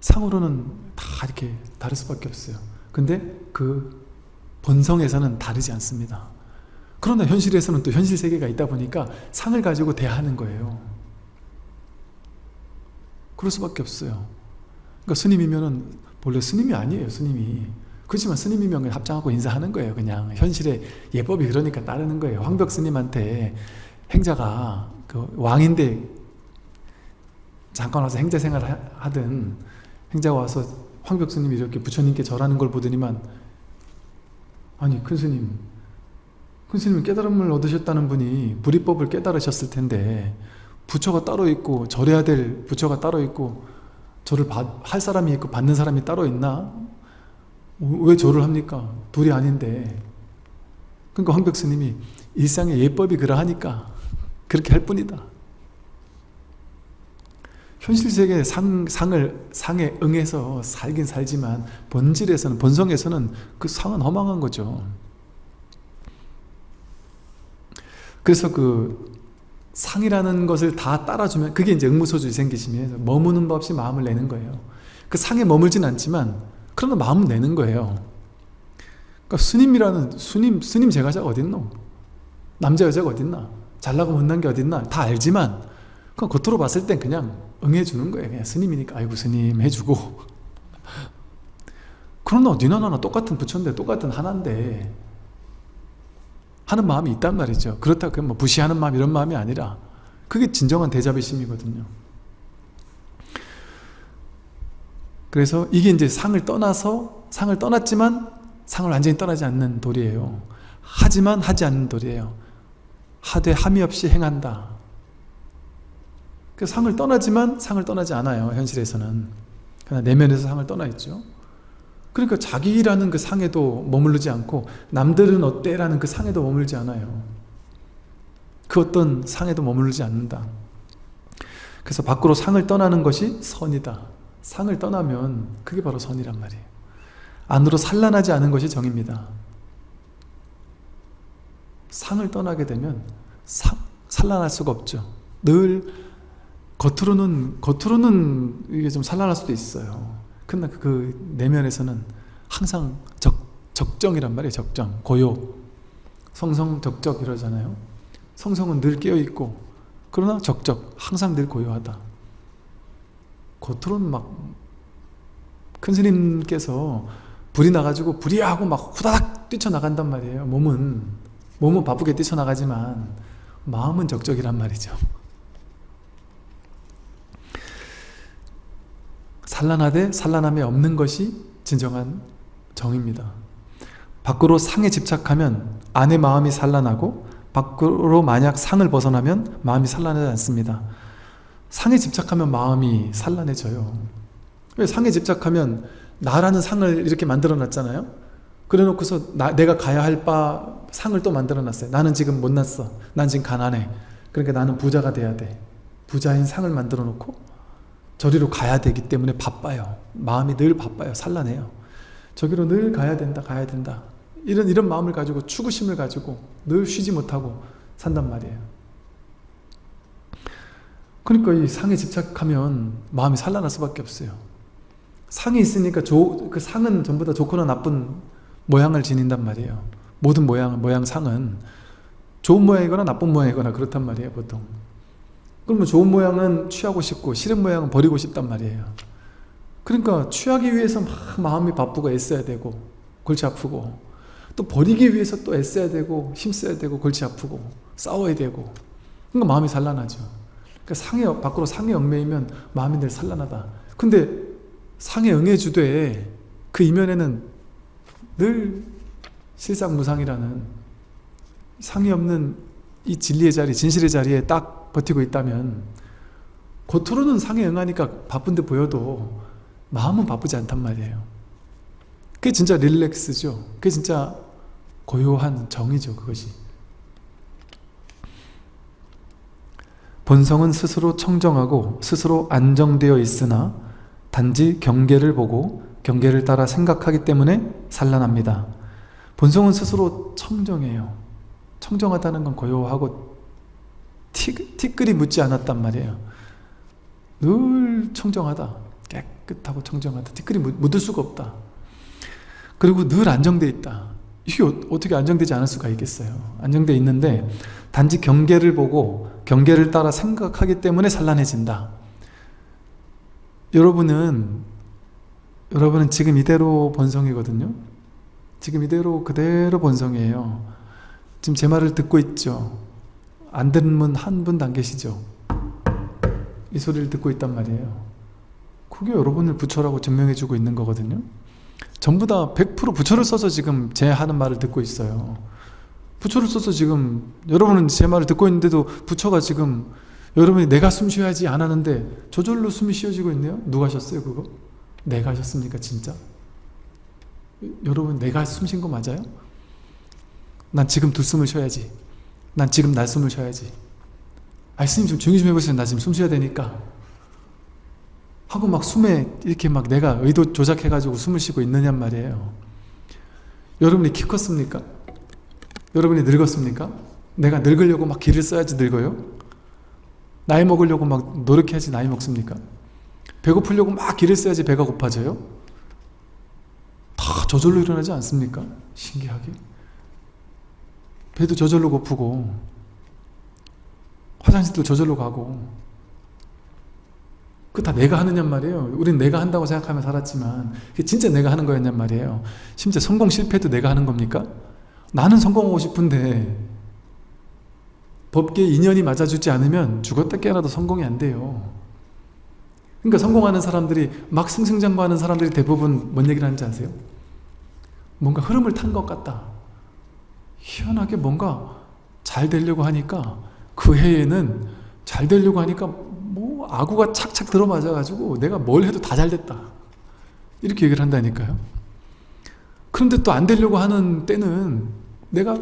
상으로는 다 이렇게 다를 수밖에 없어요. 근데 그 본성에서는 다르지 않습니다. 그러나 현실에서는 또 현실 세계가 있다 보니까 상을 가지고 대하는 거예요. 그럴 수밖에 없어요. 그러니까 스님이면은 본래 스님이 아니에요, 스님이. 그렇지만 스님이면 합장하고 인사하는 거예요, 그냥. 현실의 예법이 그러니까 따르는 거예요. 황벽 스님한테 행자가 그 왕인데 잠깐 와서 행자 생활 하든 행자가 와서 황벽 스님이 이렇게 부처님께 절하는 걸 보더니만 아니 큰 스님 큰 스님은 깨달음을 얻으셨다는 분이 불이법을 깨달으셨을 텐데 부처가 따로 있고 절해야 될 부처가 따로 있고 절을 받, 할 사람이 있고 받는 사람이 따로 있나? 왜 절을 합니까? 둘이 아닌데 그러니까 황벽 스님이 일상의 예법이 그러하니까 그렇게 할 뿐이다 현실 세계의 상, 상을, 상에 응해서 살긴 살지만 본질에서는 본성에서는 그 상은 허망한 거죠 그래서 그 상이라는 것을 다 따라주면 그게 이제 응무소주의 생기심이에요 머무는 법 없이 마음을 내는 거예요. 그 상에 머물진 않지만 그러나 마음은 내는 거예요. 그러니까 스님이라는 스님 스님 제가자가 어딨노? 남자 여자가 어딨나? 잘나고 못난 게 어딨나? 다 알지만 그 겉으로 봤을 땐 그냥 응해주는 거예요. 그냥 스님이니까 아이고 스님 해주고. 그러나 니나 나나 똑같은 부처인데 똑같은 하나인데 하는 마음이 있단 말이죠. 그렇다고 뭐 부시하는 마음 이런 마음이 아니라 그게 진정한 대자비심이거든요. 그래서 이게 이제 상을 떠나서 상을 떠났지만 상을 완전히 떠나지 않는 도리예요. 하지만 하지 않는 도리예요. 하되 함이 없이 행한다. 그 상을 떠나지만 상을 떠나지 않아요 현실에서는. 그러나 내면에서 상을 떠나 있죠 그러니까 자기라는 그 상에도 머무르지 않고 남들은 어때? 라는 그 상에도 머물지 않아요. 그 어떤 상에도 머무르지 않는다. 그래서 밖으로 상을 떠나는 것이 선이다. 상을 떠나면 그게 바로 선이란 말이에요. 안으로 산란하지 않은 것이 정입니다. 상을 떠나게 되면 상, 산란할 수가 없죠. 늘 겉으로는 겉으로는 이게 좀 산란할 수도 있어요 그러나 그 내면에서는 항상 적, 적정이란 말이에요 적정, 고요. 성성 적적 이러잖아요. 성성은 늘 깨어있고 그러나 적적, 항상 늘 고요하다. 겉으로는 막 큰 스님께서 불이 나가지고 불이 하고 막 후다닥 뛰쳐나간단 말이에요 몸은. 몸은 바쁘게 뛰쳐나가지만 마음은 적적이란 말이죠 산란하되 산란함이 없는 것이 진정한 정입니다. 밖으로 상에 집착하면 안의 마음이 산란하고 밖으로 만약 상을 벗어나면 마음이 산란하지 않습니다. 상에 집착하면 마음이 산란해져요. 왜 상에 집착하면 나라는 상을 이렇게 만들어 놨잖아요. 그래 놓고서 나, 내가 가야 할 바 상을 또 만들어 놨어요. 나는 지금 못났어. 난 지금 가난해. 그러니까 나는 부자가 돼야 돼. 부자인 상을 만들어 놓고 저리로 가야 되기 때문에 바빠요. 마음이 늘 바빠요. 산란해요. 저기로 늘 가야 된다, 가야 된다. 이런, 이런 마음을 가지고 추구심을 가지고 늘 쉬지 못하고 산단 말이에요. 그러니까 이 상에 집착하면 마음이 산란할 수밖에 없어요. 상이 있으니까 조, 그 상은 전부 다 좋거나 나쁜 모양을 지닌단 말이에요. 모든 모양, 모양 상은 좋은 모양이거나 나쁜 모양이거나 그렇단 말이에요, 보통. 그러면 좋은 모양은 취하고 싶고 싫은 모양은 버리고 싶단 말이에요. 그러니까 취하기 위해서 막 마음이 바쁘고 애써야 되고 골치 아프고 또 버리기 위해서 또 애써야 되고 힘써야 되고 골치 아프고 싸워야 되고 그러니까 마음이 산란하죠. 그러니까 상해, 밖으로 상에 얽매이면 마음이 늘 산란하다. 근데 상에 응해주되 그 이면에는 늘 실상무상이라는 상이 없는 이 진리의 자리, 진실의 자리에 딱 버티고 있다면 겉으로는 상에 응하니까 바쁜데 보여도 마음은 바쁘지 않단 말이에요. 그게 진짜 릴렉스죠. 그게 진짜 고요한 정이죠, 그것이. 본성은 스스로 청정하고 스스로 안정되어 있으나 단지 경계를 보고 경계를 따라 생각하기 때문에 산란합니다. 본성은 스스로 청정해요. 청정하다는 건 고요하고 티, 티끌이 묻지 않았단 말이에요. 늘 청정하다. 깨끗하고 청정하다. 티끌이 묻을 수가 없다. 그리고 늘 안정되어 있다. 이게 어, 어떻게 안정되지 않을 수가 있겠어요. 안정되어 있는데 단지 경계를 보고 경계를 따라 생각하기 때문에 산란해진다. 여러분은 여러분은 지금 이대로 본성이거든요. 지금 이대로 그대로 본성이에요. 지금 제 말을 듣고 있죠. 안 듣는 분 한 분도 안 계시죠. 이 소리를 듣고 있단 말이에요. 그게 여러분을 부처라고 증명해주고 있는 거거든요. 전부 다 100% 부처를 써서 지금 제 하는 말을 듣고 있어요. 부처를 써서 지금 여러분은 제 말을 듣고 있는데도 부처가 지금 여러분이 내가 숨 쉬어야지 안 하는데 저절로 숨이 쉬어지고 있네요. 누가 하셨어요 그거? 내가 하셨습니까 진짜? 여러분 내가 숨 쉰 거 맞아요? 난 지금 두 숨을 쉬어야지 난 지금 날 숨을 쉬어야지 아이 스님 좀 조용히 좀 해보세요 나 지금 숨 쉬어야 되니까 하고 막 숨에 이렇게 막 내가 의도 조작해가지고 숨을 쉬고 있느냔 말이에요 여러분이 키 컸습니까? 여러분이 늙었습니까? 내가 늙으려고 막 기를 써야지 늙어요? 나이 먹으려고 막 노력해야지 나이 먹습니까? 배고프려고 막 기를 써야지 배가 고파져요? 다 저절로 일어나지 않습니까? 신기하게 배도 저절로 고프고 화장실도 저절로 가고 그 다 내가 하느냔 말이에요 우린 내가 한다고 생각하며 살았지만 그게 진짜 내가 하는 거였냔 말이에요 심지어 성공 실패도 내가 하는 겁니까? 나는 성공하고 싶은데 법계 인연이 맞아주지 않으면 죽었다 깨어나도 성공이 안 돼요 그러니까 성공하는 사람들이 막 승승장구하는 사람들이 대부분 뭔 얘기를 하는지 아세요? 뭔가 흐름을 탄 것 같다 희한하게 뭔가 잘 되려고 하니까 그 해에는 잘 되려고 하니까 뭐 아구가 착착 들어맞아 가지고 내가 뭘 해도 다 잘 됐다. 이렇게 얘기를 한다니까요. 그런데 또 안 되려고 하는 때는 내가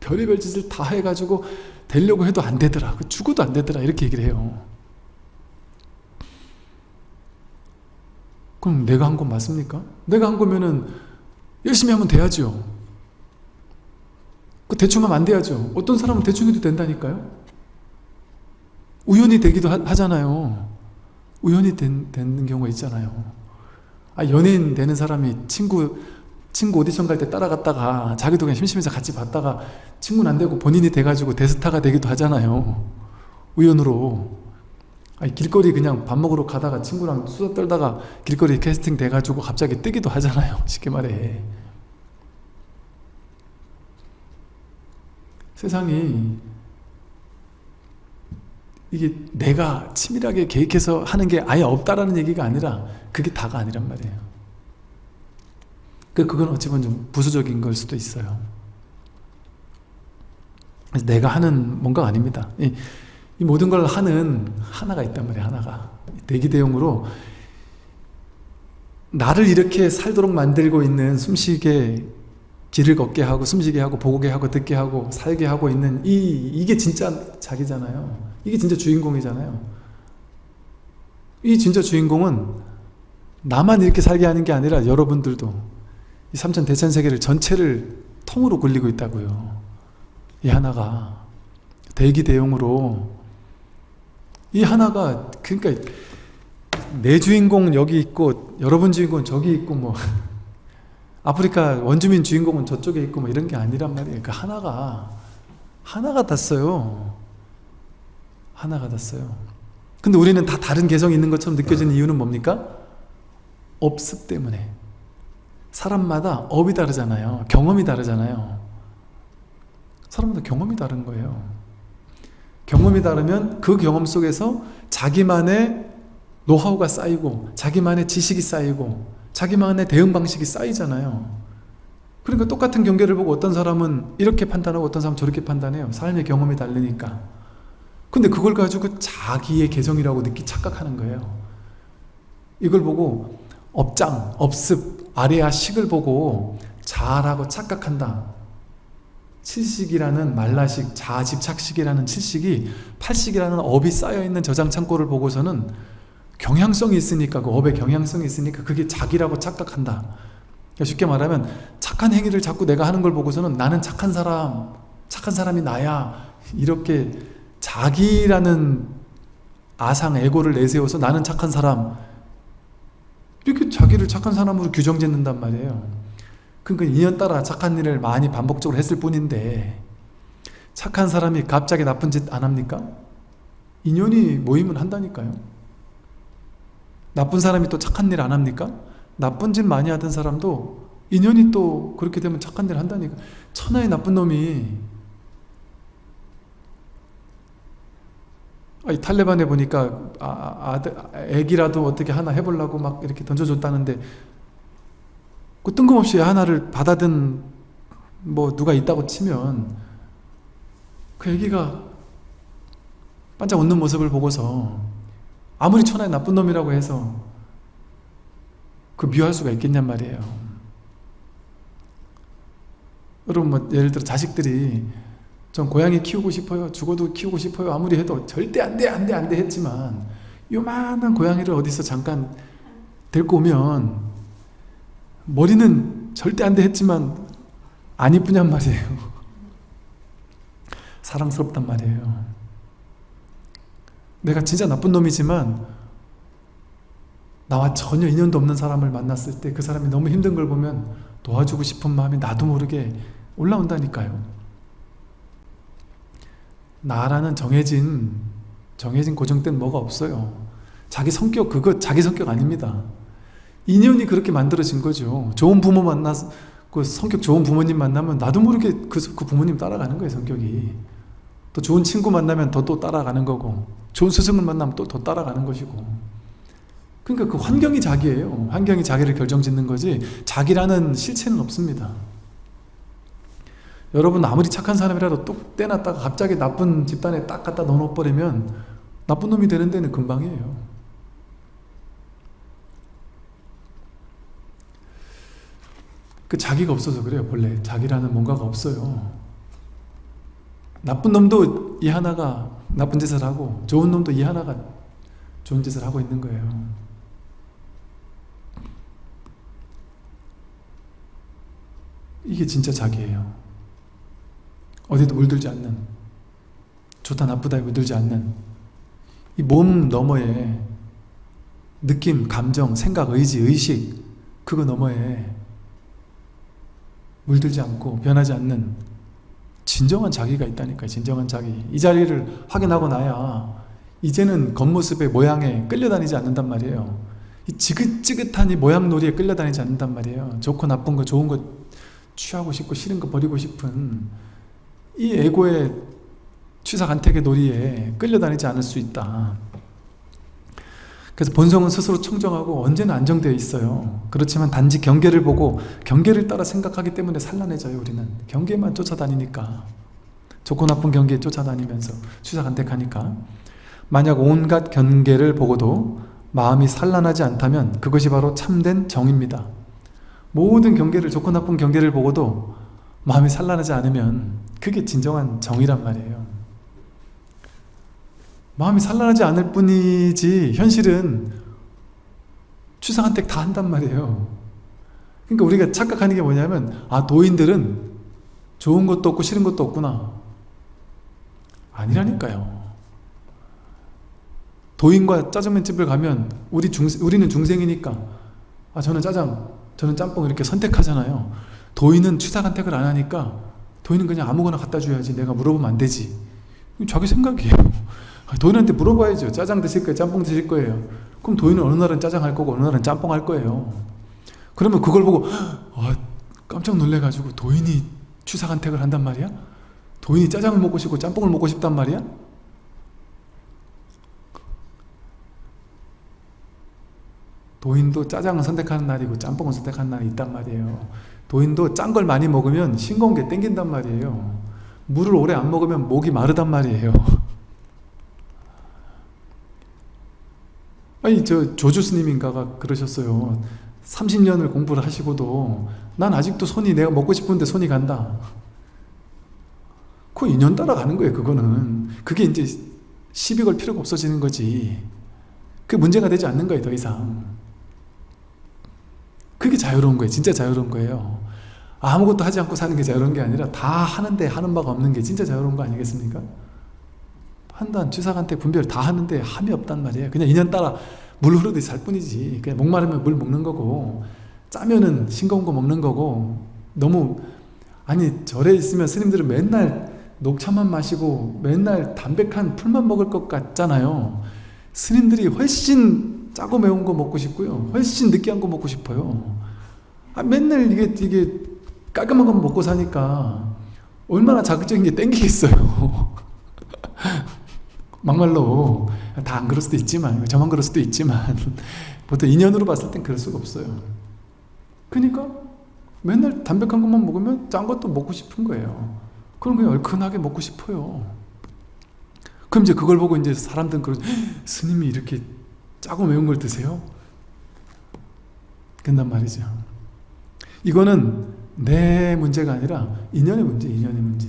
별의별 짓을 다 해가지고 되려고 해도 안 되더라. 그 죽어도 안 되더라. 이렇게 얘기를 해요. 그럼 내가 한 건 맞습니까? 내가 한 거면은 열심히 하면 돼야죠 그 대충 하면 안 돼야죠. 어떤 사람은 대충 해도 된다니까요. 우연히 되기도 하, 잖아요. 우연히 된, 되는 경우가 있잖아요. 아 연예인 되는 사람이 친구 친구 오디션 갈 때 따라갔다가 자기도 그냥 심심해서 같이 봤다가 친구는 안 되고 본인이 돼가지고 대스타가 되기도 하잖아요. 우연으로. 아니, 길거리 그냥 밥 먹으러 가다가 친구랑 수다 떨다가 길거리 캐스팅 돼가지고 갑자기 뜨기도 하잖아요. [laughs] 쉽게 말해 세상이 이게 내가 치밀하게 계획해서 하는 게 아예 없다라는 얘기가 아니라 그게 다가 아니란 말이에요. 그 그건 어찌 보면 좀 부수적인 걸 수도 있어요. 내가 하는 뭔가 아닙니다. 이, 이 모든 걸 하는 하나가 있단 말이에요 하나가. 대기대용으로 나를 이렇게 살도록 만들고 있는 숨쉬게 길을 걷게 하고 숨쉬게 하고 보게 하고 듣게 하고 살게 하고 있는 이 이게 진짜 자기잖아요. 이게 진짜 주인공이잖아요. 이 진짜 주인공은 나만 이렇게 살게 하는 게 아니라 여러분들도 이 삼천 대천 세계를 전체를 통으로 굴리고 있다고요. 이 하나가 대기 대용으로 이 하나가 그러니까 내 주인공 여기 있고 여러분 주인공 저기 있고 뭐 아프리카 원주민 주인공은 저쪽에 있고 뭐 이런 게 아니란 말이에요. 그 하나가 하나가 닿어요. 하나가 닿어요. 근데 우리는 다 다른 개성이 있는 것처럼 느껴지는 이유는 뭡니까? 업습 때문에. 사람마다 업이 다르잖아요. 경험이 다르잖아요. 사람마다 경험이 다른 거예요. 경험이 다르면 그 경험 속에서 자기만의 노하우가 쌓이고 자기만의 지식이 쌓이고 자기만의 대응 방식이 쌓이잖아요. 그러니까 똑같은 경계를 보고 어떤 사람은 이렇게 판단하고 어떤 사람은 저렇게 판단해요. 삶의 경험이 다르니까. 근데 그걸 가지고 자기의 개성이라고 느끼 착각하는 거예요. 이걸 보고 업장, 업습, 아래야 식을 보고 자라고 착각한다. 칠식이라는 말라식, 자집착식이라는 칠식이 팔식이라는 업이 쌓여있는 저장 창고를 보고서는 경향성이 있으니까 그 업의 경향성이 있으니까 그게 자기라고 착각한다. 그러니까 쉽게 말하면 착한 행위를 자꾸 내가 하는 걸 보고서는 나는 착한 사람 착한 사람이 나야. 이렇게 자기라는 아상, 에고를 내세워서 나는 착한 사람. 이렇게 자기를 착한 사람으로 규정 짓는단 말이에요. 그러니까 인연 따라 착한 일을 많이 반복적으로 했을 뿐인데 착한 사람이 갑자기 나쁜 짓 안 합니까? 인연이 모이면 한다니까요 나쁜 사람이 또 착한 일 안 합니까? 나쁜 짓 많이 하던 사람도 인연이 또 그렇게 되면 착한 일 한다니까 천하의 나쁜 놈이 아니, 탈레반에 보니까 아, 아, 애기라도 어떻게 하나 해보려고 막 이렇게 던져줬다는데 그 뜬금없이 하나를 받아든 뭐 누가 있다고 치면 그 애기가 반짝 웃는 모습을 보고서 아무리 천하의 나쁜 놈이라고 해서 그 미워할 수가 있겠냔 말이에요. 여러분 뭐 예를 들어 자식들이 전 고양이 키우고 싶어요 죽어도 키우고 싶어요 아무리 해도 절대 안돼 안돼 안돼 했지만 요만한 고양이를 어디서 잠깐 데리고 오면 머리는 절대 안돼 했지만 안 이쁘냔 말이에요. [laughs] 사랑스럽단 말이에요 내가 진짜 나쁜 놈이지만 나와 전혀 인연도 없는 사람을 만났을 때 그 사람이 너무 힘든 걸 보면 도와주고 싶은 마음이 나도 모르게 올라온다니까요. 나라는 정해진 정해진 고정된 뭐가 없어요. 자기 성격 그거 자기 성격 아닙니다. 인연이 그렇게 만들어진 거죠. 좋은 부모 만나서 그 성격 좋은 부모님 만나면 나도 모르게 그, 그 부모님 따라가는 거예요 성격이 또 좋은 친구 만나면 더 또 따라가는 거고 좋은 스승을 만나면 또 더 따라가는 것이고. 그러니까 그 환경이 자기예요. 환경이 자기를 결정짓는 거지 자기라는 실체는 없습니다. 여러분 아무리 착한 사람이라도 뚝 떼놨다가 갑자기 나쁜 집단에 딱 갖다 넣어버리면 나쁜 놈이 되는 데는 금방이에요. 그 자기가 없어서 그래요 본래. 자기라는 뭔가가 없어요 나쁜 놈도 이 하나가 나쁜 짓을 하고 좋은 놈도 이 하나가 좋은 짓을 하고 있는 거예요. 이게 진짜 자기예요. 어디도 물들지 않는 좋다 나쁘다에 물들지 않는 이 몸 너머에 느낌, 감정, 생각, 의지, 의식 그거 너머에 물들지 않고 변하지 않는 진정한 자기가 있다니까요 진정한 자기. 이 자리를 확인하고 나야 이제는 겉모습의 모양에 끌려다니지 않는단 말이에요. 이 지긋지긋한 이 모양놀이에 끌려다니지 않는단 말이에요. 좋고 나쁜 거 좋은 거 취하고 싶고 싫은 거 버리고 싶은 이 에고의 취사간택의 놀이에 끌려다니지 않을 수 있다 그래서 본성은 스스로 청정하고 언제나 안정되어 있어요. 그렇지만 단지 경계를 보고 경계를 따라 생각하기 때문에 산란해져요 우리는. 경계만 쫓아다니니까. 좋고 나쁜 경계에 쫓아다니면서 취사간택하니까. 만약 온갖 경계를 보고도 마음이 산란하지 않다면 그것이 바로 참된 정입니다. 모든 경계를 좋고 나쁜 경계를 보고도 마음이 산란하지 않으면 그게 진정한 정이란 말이에요 마음이 산란하지 않을 뿐이지 현실은 추상한 택 다 한단 말이에요. 그러니까 우리가 착각하는 게 뭐냐면 아 도인들은 좋은 것도 없고 싫은 것도 없구나. 아니라니까요. 도인과 짜장면집을 가면 우리 중, 우리는 중생이니까 아 저는 짜장 저는 짬뽕 이렇게 선택하잖아요. 도인은 취사간택을 안 하니까 도인은 그냥 아무거나 갖다 줘야지 내가 물어보면 안 되지. 자기 생각이에요 도인한테 물어봐야죠. 짜장 드실 거예요? 짬뽕 드실 거예요? 그럼 도인은 어느 날은 짜장 할 거고 어느 날은 짬뽕 할 거예요. 그러면 그걸 보고 아, 깜짝 놀래가지고 도인이 취사간택을 한단 말이야? 도인이 짜장을 먹고 싶고 짬뽕을 먹고 싶단 말이야? 도인도 짜장을 선택하는 날이고 짬뽕을 선택하는 날이 있단 말이에요. 도인도 짠 걸 많이 먹으면 싱거운 게 땡긴단 말이에요 물을 오래 안 먹으면 목이 마르단 말이에요 아니 저 조주 스님인가가 그러셨어요. 30년을 공부를 하시고도 난 아직도 손이 내가 먹고 싶은데 손이 간다. 그 인연 따라가는 거예요 그거는. 그게 이제 시비 걸 필요가 없어지는 거지. 그 문제가 되지 않는 거예요 더 이상. 그게 자유로운 거예요 진짜 자유로운 거예요. 아무것도 하지 않고 사는 게 자유로운 게 아니라 다 하는데 하는 바가 없는 게 진짜 자유로운 거 아니겠습니까? 판단, 취사간택, 분별 다 하는데 함이 없단 말이에요. 그냥 인연 따라 물 흐르듯이 살 뿐이지. 그냥 목마르면 물 먹는 거고 짜면은 싱거운 거 먹는 거고 너무 아니 절에 있으면 스님들은 맨날 녹차만 마시고 맨날 담백한 풀만 먹을 것 같잖아요. 스님들이 훨씬 짜고 매운 거 먹고 싶고요. 훨씬 느끼한 거 먹고 싶어요. 아, 맨날 이게 이게 깔끔한 거 먹고 사니까 얼마나 자극적인 게 땡기겠어요 [laughs] 막말로 다 안 그럴 수도 있지만 저만 그럴 수도 있지만 [laughs] 보통 인연으로 봤을 땐 그럴 수가 없어요. 그러니까 맨날 담백한 것만 먹으면 짠 것도 먹고 싶은 거예요. 그럼 그냥 얼큰하게 먹고 싶어요. 그럼 이제 그걸 보고 이제 사람들은 그러 스님이 이렇게 짜고 매운 걸 드세요? 그런단 말이죠. 이거는 내 문제가 아니라 인연의 문제, 인연의 문제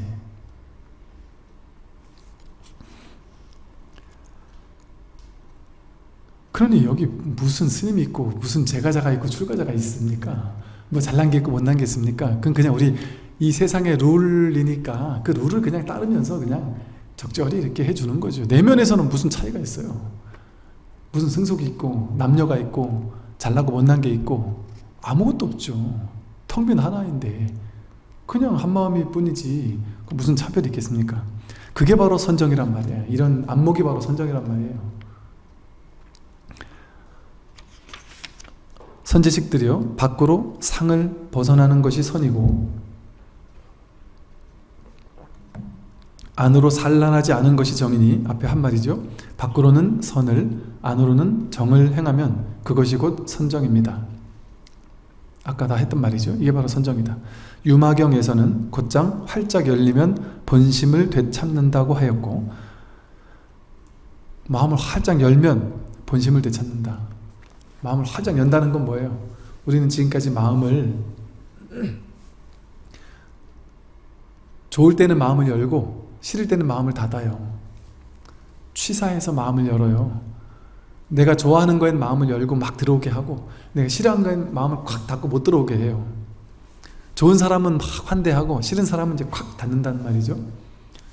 그러니 여기 무슨 스님이 있고 무슨 제가자가 있고 출가자가 있습니까? 뭐 잘난 게 있고 못난 게 있습니까? 그건 그냥 우리 이 세상의 룰이니까 그 룰을 그냥 따르면서 그냥 적절히 이렇게 해주는 거죠. 내면에서는 무슨 차이가 있어요? 무슨 승속이 있고 남녀가 있고 잘나고 못난 게 있고 아무것도 없죠. 텅 빈 하나인데 그냥 한마음일 뿐이지 무슨 차별이 있겠습니까? 그게 바로 선정이란 말이에요. 이런 안목이 바로 선정이란 말이에요 선지식들이요 밖으로 상을 벗어나는 것이 선이고 안으로 산란하지 않은 것이 정이니 앞에 한 말이죠. 밖으로는 선을 안으로는 정을 행하면 그것이 곧 선정입니다. 아까 다 했던 말이죠. 이게 바로 선정이다. 유마경에서는 곧장 활짝 열리면 본심을 되찾는다고 하였고 마음을 활짝 열면 본심을 되찾는다 마음을 활짝 연다는 건 뭐예요? 우리는 지금까지 마음을 좋을 때는 마음을 열고 싫을 때는 마음을 닫아요. 취사해서 마음을 열어요. 내가 좋아하는 거엔 마음을 열고 막 들어오게 하고 내가 싫어하는 거엔 마음을 콱 닫고 못 들어오게 해요. 좋은 사람은 막 환대하고 싫은 사람은 이제 콱 닫는다는 말이죠.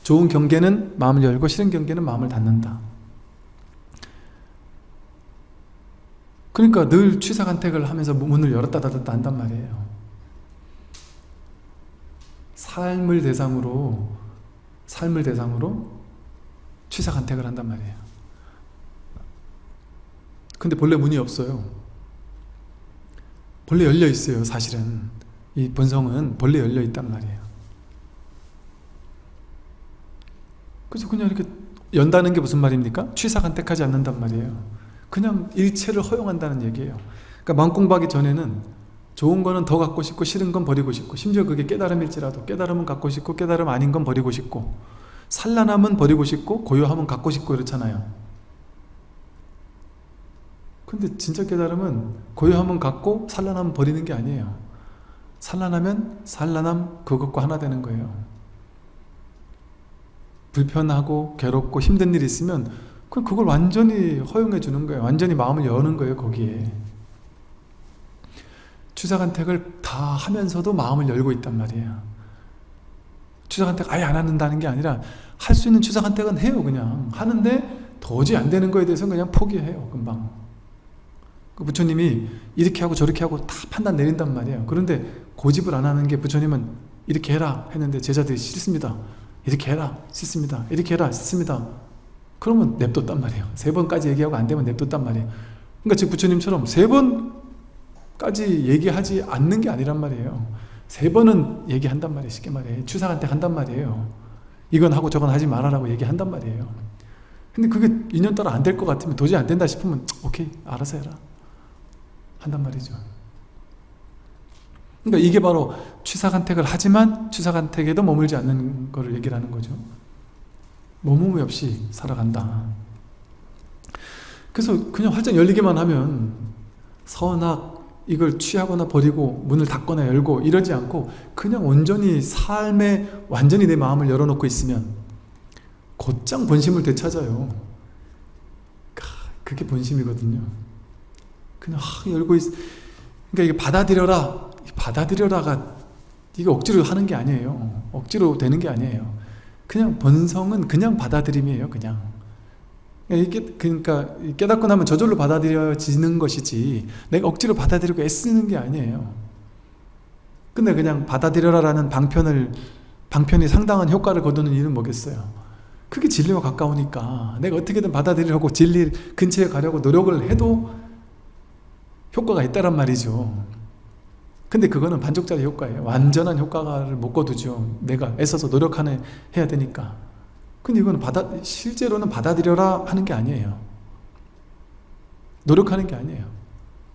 좋은 경계는 마음을 열고 싫은 경계는 마음을 닫는다 그러니까 늘 취사간택을 하면서 문을 열었다 닫았다 한단 말이에요. 삶을 대상으로 삶을 대상으로 취사간택을 한단 말이에요. 근데 본래 문이 없어요. 본래 열려 있어요 사실은. 이 본성은 본래 열려 있단 말이에요. 그래서 그냥 이렇게 연다는 게 무슨 말입니까? 취사간택하지 않는단 말이에요 그냥 일체를 허용한다는 얘기예요. 그러니까 마음 공부하기 전에는 좋은 거는 더 갖고 싶고 싫은 건 버리고 싶고 심지어 그게 깨달음일지라도 깨달음은 갖고 싶고 깨달음 아닌 건 버리고 싶고 산란함은 버리고 싶고 고요함은 갖고 싶고 이렇잖아요. 근데 진짜 깨달음은 고요함은 갖고 산란함은 버리는 게 아니에요. 산란하면 산란함 그것과 하나 되는 거예요. 불편하고 괴롭고 힘든 일이 있으면 그걸 완전히 허용해 주는 거예요. 완전히 마음을 여는 거예요 거기에. 추사간택을 다 하면서도 마음을 열고 있단 말이에요. 추사간택 아예 안 한다는 게 아니라 할 수 있는 추사간택은 해요 그냥. 하는데 도저히 안 되는 거에 대해서는 그냥 포기해요 금방. 그 부처님이 이렇게 하고 저렇게 하고 다 판단 내린단 말이에요. 그런데 고집을 안 하는 게 부처님은 이렇게 해라 했는데 제자들이 싫습니다. 이렇게 해라 싫습니다. 이렇게 해라 싫습니다 그러면 냅뒀단 말이에요. 세 번까지 얘기하고 안 되면 냅뒀단 말이에요. 그러니까 즉 부처님처럼 세 번 까지 얘기하지 않는 게 아니란 말이에요. 세 번은 얘기한단 말이에요. 쉽게 말해. 추상한테 한단 말이에요. 이건 하고 저건 하지 말아라고 얘기한단 말이에요. 근데 그게 인연 따라 안 될 것 같으면 도저히 안 된다 싶으면 오케이 알아서 해라. 한단 말이죠. 그러니까 이게 바로 취사간택을 하지만 취사간택에도 머물지 않는 것을 얘기를 하는 거죠. 머무이 없이 살아간다. 그래서 그냥 활짝 열리기만 하면 선악 이걸 취하거나 버리고 문을 닫거나 열고 이러지 않고 그냥 온전히 삶에 완전히 내 마음을 열어놓고 있으면 곧장 본심을 되찾아요. 그게 본심이거든요. 그냥 열고 있. 그러니까 이게 받아들여라. 받아들여라가 이게 억지로 하는 게 아니에요. 억지로 되는 게 아니에요. 그냥 본성은 그냥 받아들임이에요. 그냥. 이게 그러니까 깨닫고 나면 저절로 받아들여지는 것이지 내가 억지로 받아들이고 애쓰는 게 아니에요. 근데 그냥 받아들여라 라는 방편을 방편이 상당한 효과를 거두는 이유는 뭐겠어요? 그게 진리와 가까우니까 내가 어떻게든 받아들이려고 진리 근처에 가려고 노력을 해도 효과가 있다란 말이죠. 근데 그거는 반쪽짜리 효과예요. 완전한 효과를 못 거두죠. 내가 애써서 노력하는 해야 되니까. 근데 이건 받아 실제로는 받아들여라 하는 게 아니에요. 노력하는 게 아니에요.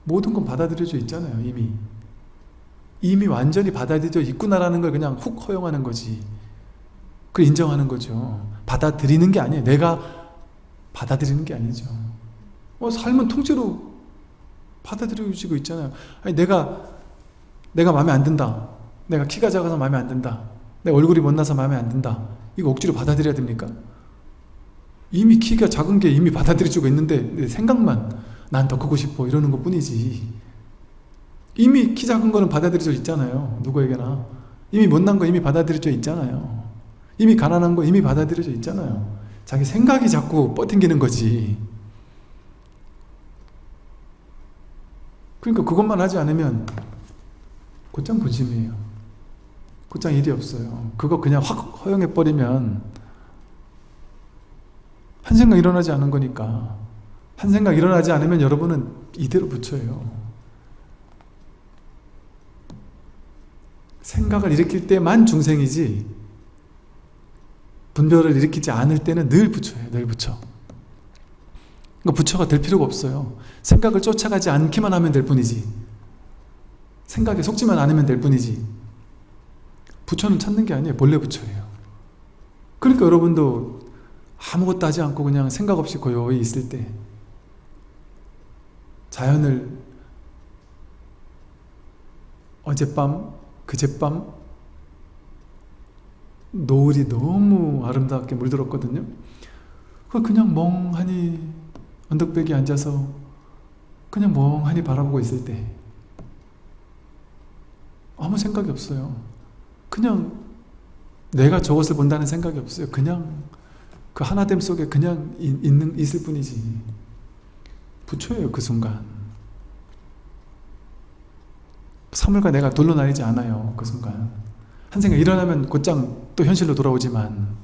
모든 건 받아들여져 있잖아요. 이미. 이미 완전히 받아들여져 있구나라는 걸 그냥 훅 허용하는 거지. 그걸 인정하는 거죠. 받아들이는 게 아니에요. 내가 받아들이는 게 아니죠. 어, 삶은 통째로 받아들여지고 있잖아요. 아니, 내가, 내가 마음에 안 든다. 내가 키가 작아서 마음에 안 든다. 내 얼굴이 못나서 마음에 안 든다. 이거 억지로 받아들여야 됩니까? 이미 키가 작은 게 이미 받아들여지고 있는데 내 생각만 난 더 크고 싶어 이러는 것 뿐이지. 이미 키 작은 거는 받아들여져 있잖아요. 누구에게나. 이미 못난 거 이미 받아들여져 있잖아요. 이미 가난한 거 이미 받아들여져 있잖아요. 자기 생각이 자꾸 뻗팅기는 거지. 그러니까 그것만 하지 않으면 곧장 분심이에요. 곧장 일이 없어요. 그거 그냥 확 허용해버리면 한 생각 일어나지 않은 거니까 한 생각 일어나지 않으면 여러분은 이대로 붙여요. 생각을 일으킬 때만 중생이지 분별을 일으키지 않을 때는 늘 부처예요. 늘 부처. 그러니까 부처가 될 필요가 없어요. 생각을 쫓아가지 않기만 하면 될 뿐이지. 생각에 속지만 않으면 될 뿐이지. 부처는 찾는 게 아니에요. 본래 부처예요. 그러니까 여러분도 아무것도 하지 않고 그냥 생각 없이 고요히 있을 때 자연을 어젯밤, 그젯밤 노을이 너무 아름답게 물들었거든요. 그냥 멍하니 언덕배기 앉아서 그냥 멍하니 바라보고 있을 때 아무 생각이 없어요. 그냥 내가 저것을 본다는 생각이 없어요. 그냥 그 하나됨 속에 그냥 있는, 있을 뿐이지. 부처예요, 그 순간. 사물과 내가 돌로 나뉘지 않아요, 그 순간. 한 생각 일어나면 곧장 또 현실로 돌아오지만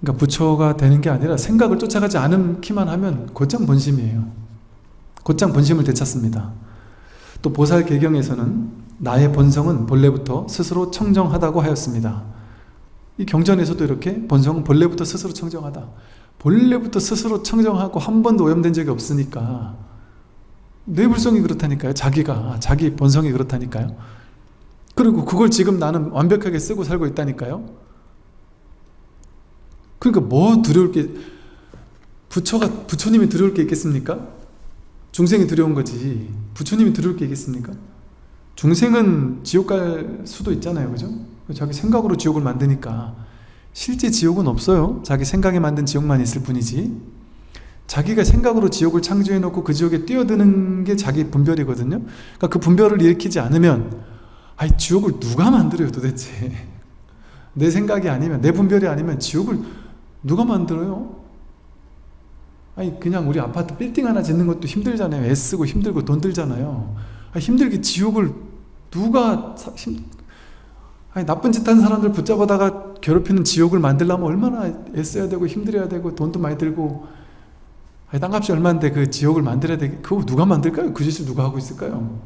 그러니까 부처가 되는 게 아니라 생각을 쫓아가지 않기만 하면 곧장 본심이에요. 곧장 본심을 되찾습니다. 또 보살 개경에서는 나의 본성은 본래부터 스스로 청정하다고 하였습니다. 이 경전에서도 이렇게 본성은 본래부터 스스로 청정하다. 본래부터 스스로 청정하고 한 번도 오염된 적이 없으니까 뇌불성이 그렇다니까요. 자기가 자기 본성이 그렇다니까요. 그리고 그걸 지금 나는 완벽하게 쓰고 살고 있다니까요. 그러니까 뭐 두려울 게 부처가 부처님이 두려울 게 있겠습니까? 중생이 두려운 거지. 부처님이 두려울 게 있겠습니까? 중생은 지옥 갈 수도 있잖아요. 그죠? 자기 생각으로 지옥을 만드니까 실제 지옥은 없어요. 자기 생각에 만든 지옥만 있을 뿐이지. 자기가 생각으로 지옥을 창조해 놓고 그 지옥에 뛰어드는 게 자기 분별이거든요. 그러니까 그 분별을 일으키지 않으면 아이 지옥을 누가 만들어요 도대체. [laughs] 내 생각이 아니면 내 분별이 아니면 지옥을 누가 만들어요? 아니 그냥 우리 아파트 빌딩 하나 짓는 것도 힘들잖아요. 애쓰고 힘들고 돈 들잖아요. 아, 힘들게 지옥을 누가 사, 힘, 아니 나쁜 짓 하는 사람들 붙잡아다가 괴롭히는 지옥을 만들려면 얼마나 애써야 되고 힘들어야 되고 돈도 많이 들고 아니, 땅값이 얼마인데 그 지옥을 만들어야 되 그거 누가 만들까요? 그 짓을 누가 하고 있을까요?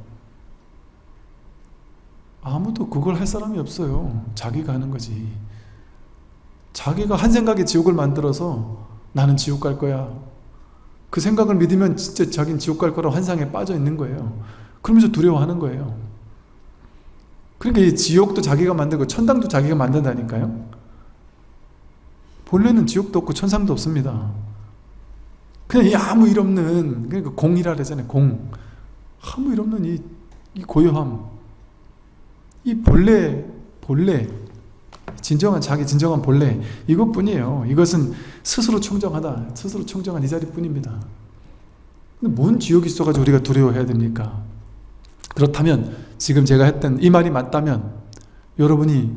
아무도 그걸 할 사람이 없어요. 자기가 하는 거지. 자기가 한 생각에 지옥을 만들어서 나는 지옥 갈 거야. 그 생각을 믿으면 진짜 자기는 지옥 갈 거라 환상에 빠져 있는 거예요. 그러면서 두려워하는 거예요. 그러니까 이 지옥도 자기가 만들고 천당도 자기가 만든다니까요. 본래는 지옥도 없고 천상도 없습니다. 그냥 이 아무 일 없는 그러니까 공이라 그러잖아요. 공. 아무 일 없는 이, 이 고요함. 이 본래 본래 진정한 자기 진정한 본래 이것뿐이에요. 이것은 스스로 청정하다. 스스로 청정한 이 자리뿐입니다. 근데 뭔 지옥이 있어가지고 우리가 두려워해야 됩니까? 그렇다면 지금 제가 했던 이 말이 맞다면 여러분이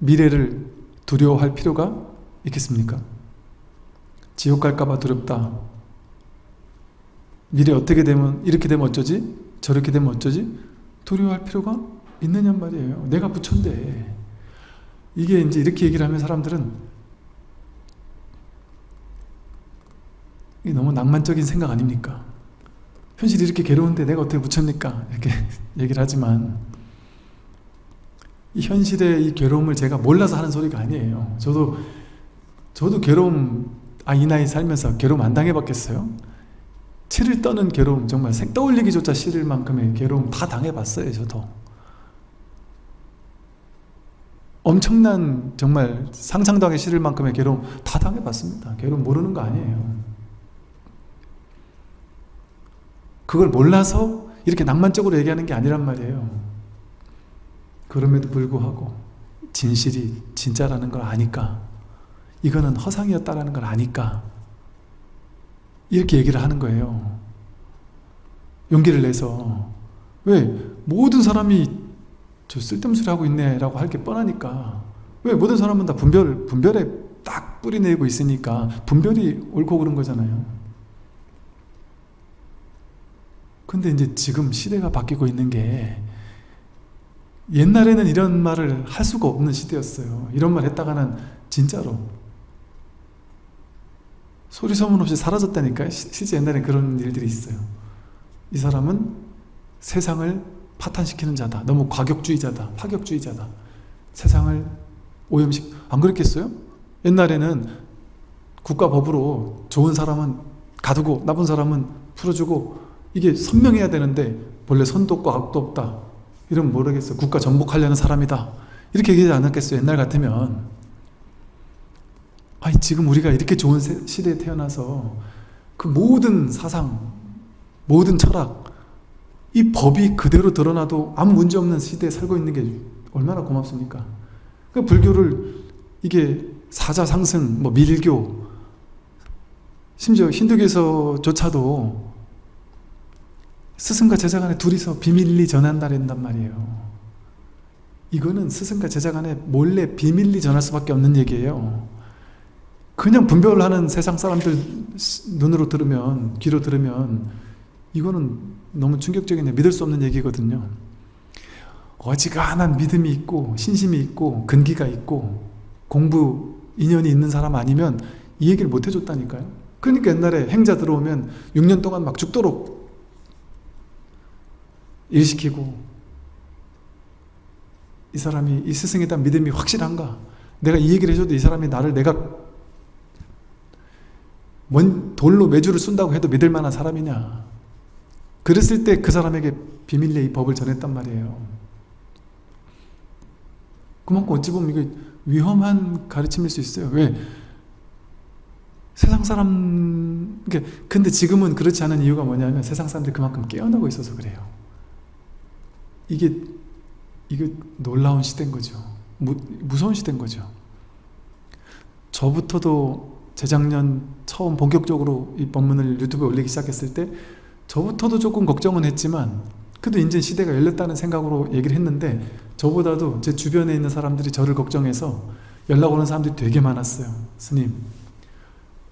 미래를 두려워할 필요가 있겠습니까? 지옥 갈까봐 두렵다. 미래 어떻게 되면 이렇게 되면 어쩌지? 저렇게 되면 어쩌지? 두려워할 필요가 있느냐 말이에요. 내가 부처인데 이게 이제 이렇게 얘기를 하면 사람들은 이게 너무 낭만적인 생각 아닙니까? 현실이 이렇게 괴로운데 내가 어떻게 부처입니까? 이렇게 [laughs] 얘기를 하지만 이 현실의 이 괴로움을 제가 몰라서 하는 소리가 아니에요. 저도 저도 괴로움 아 이 나이 살면서 괴로움 안 당해봤겠어요? 치를 떠는 괴로움 정말 생 떠올리기조차 싫을 만큼의 괴로움 다 당해봤어요 저도 엄청난 정말 상상도 하기 싫을 만큼의 괴로움 다 당해봤습니다. 괴로움 모르는 거 아니에요. 그걸 몰라서 이렇게 낭만적으로 얘기하는 게 아니란 말이에요. 그럼에도 불구하고 진실이 진짜라는 걸 아니까 이거는 허상이었다라는 걸 아니까 이렇게 얘기를 하는 거예요. 용기를 내서. 왜? 모든 사람이 저 쓸데없는 소리 하고 있네 라고 할 게 뻔하니까. 왜 모든 사람은 다 분별, 분별에 딱 뿌리내고 있으니까 분별이 옳고 그런 거잖아요. 근데 이제 지금 시대가 바뀌고 있는 게 옛날에는 이런 말을 할 수가 없는 시대였어요. 이런 말 했다가는 진짜로 소리 소문 없이 사라졌다니까요 실제 옛날에 그런 일들이 있어요. 이 사람은 세상을 파탄시키는 자다. 너무 과격주의자다. 파격주의자다. 세상을 오염식 안 그랬겠어요? 옛날에는 국가법으로 좋은 사람은 가두고 나쁜 사람은 풀어주고 이게 선명해야 되는데 본래 선도 없고 악도 없다. 이러면 모르겠어요. 국가 정복하려는 사람이다. 이렇게 얘기하지 않았겠어요. 옛날 같으면. 아니 지금 우리가 이렇게 좋은 시대에 태어나서 그 모든 사상, 모든 철학, 이 법이 그대로 드러나도 아무 문제 없는 시대에 살고 있는 게 얼마나 고맙습니까? 그 불교를 이게 사자 상승, 뭐 밀교, 심지어 힌두교에서조차도 스승과 제자 간에 둘이서 비밀리 전한다는단 말이에요. 이거는 스승과 제자 간에 몰래 비밀리 전할 수밖에 없는 얘기예요. 그냥 분별을 하는 세상 사람들 눈으로 들으면, 귀로 들으면 이거는 너무 충격적인 믿을 수 없는 얘기거든요. 어지간한 믿음이 있고 신심이 있고 근기가 있고 공부 인연이 있는 사람 아니면 이 얘기를 못 해줬다니까요. 그러니까 옛날에 행자 들어오면 6년 동안 막 죽도록 일시키고 이 사람이 이 스승에 대한 믿음이 확실한가? 내가 이 얘기를 해줘도 이 사람이 나를 내가 뭔 돌로 매주를 쏜다고 해도 믿을 만한 사람이냐 그랬을 때 그 사람에게 비밀리에 이 법을 전했단 말이에요. 그만큼 어찌 보면 이게 위험한 가르침일 수 있어요. 왜? 세상 사람, 근데 지금은 그렇지 않은 이유가 뭐냐면 세상 사람들이 그만큼 깨어나고 있어서 그래요. 이게, 이게 놀라운 시대인 거죠. 무, 무서운 시대인 거죠. 저부터도 재작년 처음 본격적으로 이 법문을 유튜브에 올리기 시작했을 때 저부터도 조금 걱정은 했지만 그래도 이제 시대가 열렸다는 생각으로 얘기를 했는데 저보다도 제 주변에 있는 사람들이 저를 걱정해서 연락 오는 사람들이 되게 많았어요. 스님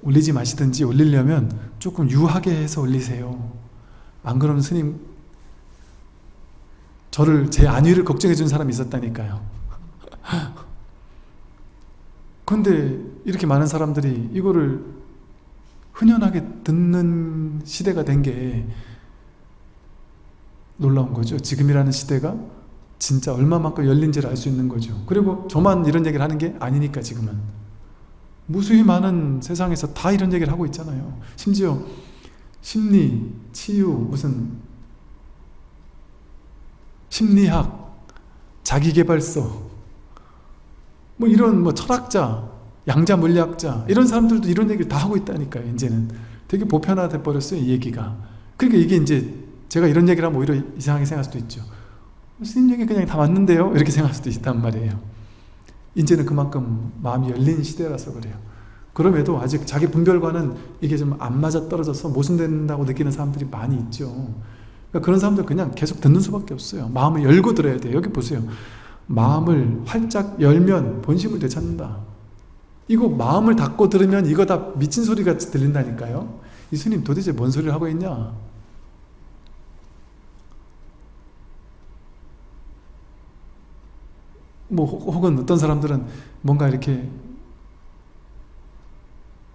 올리지 마시든지 올리려면 조금 유하게 해서 올리세요. 안 그러면 스님 저를 제 안위를 걱정해 준 사람이 있었다니까요. [laughs] 근데 이렇게 많은 사람들이 이거를 흔연하게 듣는 시대가 된 게 놀라운 거죠. 지금이라는 시대가 진짜 얼마만큼 열린지를 알 수 있는 거죠. 그리고 저만 이런 얘기를 하는 게 아니니까 지금은. 무수히 많은 세상에서 다 이런 얘기를 하고 있잖아요. 심지어 심리, 치유, 무슨 심리학, 자기개발서 뭐 이런 뭐 철학자, 양자 물리학자 이런 사람들도 이런 얘기를 다 하고 있다니까요 이제는. 되게 보편화돼 버렸어요 이 얘기가. 그러니까 이게 이제 제가 이런 얘기를 하면 오히려 이상하게 생각할 수도 있죠. 스님 얘기 그냥 다 맞는데요? 이렇게 생각할 수도 있단 말이에요. 이제는 그만큼 마음이 열린 시대라서 그래요. 그럼에도 아직 자기 분별과는 이게 좀 안 맞아 떨어져서 모순된다고 느끼는 사람들이 많이 있죠. 그러니까 그런 사람들 그냥 계속 듣는 수밖에 없어요. 마음을 열고 들어야 돼요. 여기 보세요. 마음을 활짝 열면 본심을 되찾는다 이거 마음을 닫고 들으면 이거 다 미친 소리가 들린다니까요. 이 스님 도대체 뭔 소리를 하고 있냐? 뭐 혹은 어떤 사람들은 뭔가 이렇게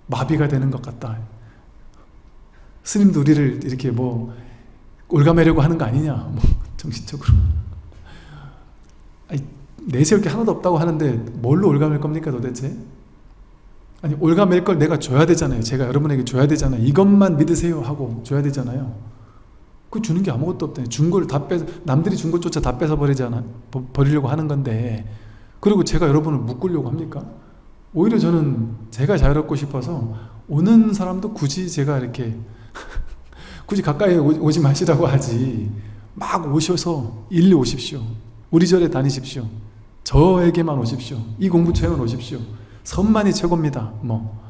마비가 되는 것 같다. 스님도 우리를 이렇게 뭐 올가매려고 하는 거 아니냐? 뭐 [laughs] 정신적으로. 아니, 내세울 게 하나도 없다고 하는데 뭘로 올가맬 겁니까 도대체 아니 올가맬 걸 내가 줘야 되잖아요. 제가 여러분에게 줘야 되잖아요. 이것만 믿으세요 하고 줘야 되잖아요. 그 주는 게 아무것도 없다 준걸다 뺏어 남들이 준 것조차 다 뺏어 버리잖아 버리려고 하는 건데. 그리고 제가 여러분을 묶으려고 합니까? 오히려 저는 제가 자유롭고 싶어서 오는 사람도 굳이 제가 이렇게 [laughs] 굳이 가까이 오지 마시라고 하지. 막 오셔서 일리 오십시오. 우리 절에 다니십시오. 저에게만 오십시오. 이 공부처에만 오십시오 선만이 최고입니다. 뭐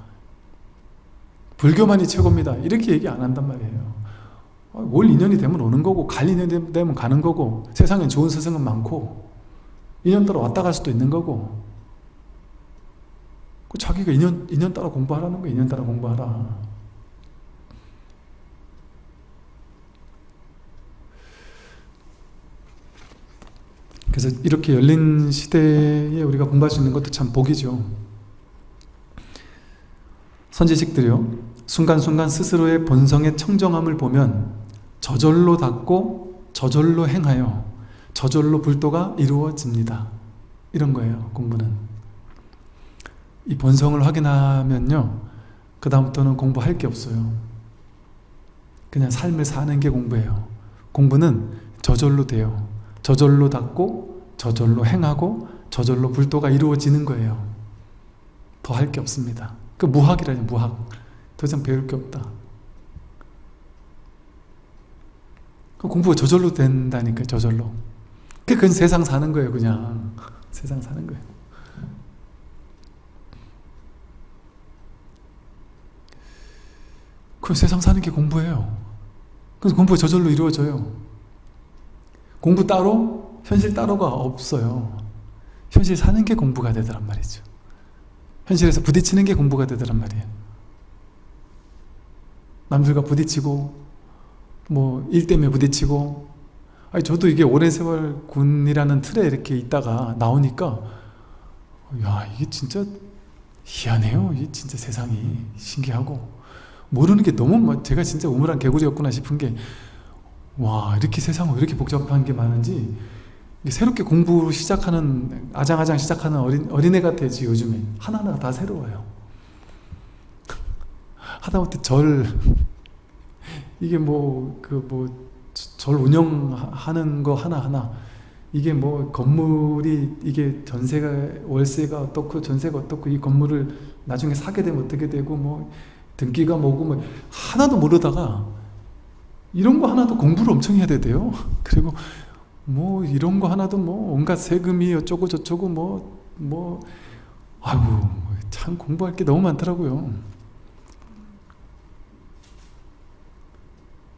불교만이 최고입니다. 이렇게 얘기 안 한단 말이에요. 올 인연이 되면 오는 거고 갈 인연이 되면 가는 거고 세상엔 좋은 스승은 많고 인연 따라 왔다 갈 수도 있는 거고. 자기가 인연, 인연 따라 공부하라는 거야. 인연 따라 공부하라. 그래서 이렇게 열린 시대에 우리가 공부할 수 있는 것도 참 복이죠 선지식들이요. 순간순간 스스로의 본성의 청정함을 보면 저절로 닫고 저절로 행하여 저절로 불도가 이루어집니다. 이런 거예요 공부는. 이 본성을 확인하면요. 그 다음부터는 공부할 게 없어요. 그냥 삶을 사는 게 공부예요. 공부는 저절로 돼요. 저절로 닫고 저절로 행하고 저절로 불도가 이루어지는 거예요. 더 할 게 없습니다 그 무학이라니 무학. 더 이상 배울 게 없다. 그 공부가 저절로 된다니까 저절로. 그건 세상 사는 거예요 그냥. 세상 사는 거예요. 그 세상 사는 게 공부예요. 그래서 공부가 저절로 이루어져요. 공부 따로 현실 따로가 없어요. 현실 사는 게 공부가 되더란 말이죠 현실에서 부딪히는 게 공부가 되더란 말이에요. 남들과 부딪히고 뭐 일 때문에 부딪히고 아니 저도 이게 오랜 세월 군이라는 틀에 이렇게 있다가 나오니까 야 이게 진짜 희한해요. 이게 진짜 세상이 신기하고. 모르는 게 너무 제가 진짜 우물한 개구리였구나 싶은 게 와 이렇게 세상은 이렇게 복잡한 게 많은지 새롭게 공부 시작하는 아장아장 시작하는 어린, 어린애 같아지 요즘에 하나하나가 다 새로워요. 하다못해 절. 이게 뭐 그 뭐 절 운영하는 거 하나하나. 이게 뭐 건물이 이게 전세가 월세가 어떻고 전세가 어떻고 이 건물을 나중에 사게 되면 어떻게 되고 뭐 등기가 뭐고 뭐 하나도 모르다가 이런 거 하나도 공부를 엄청 해야 돼요. 그리고 뭐 이런 거 하나도 뭐 온갖 세금이 어쩌고 저쩌고 뭐뭐 뭐, 아이고 참 공부할 게 너무 많더라고요.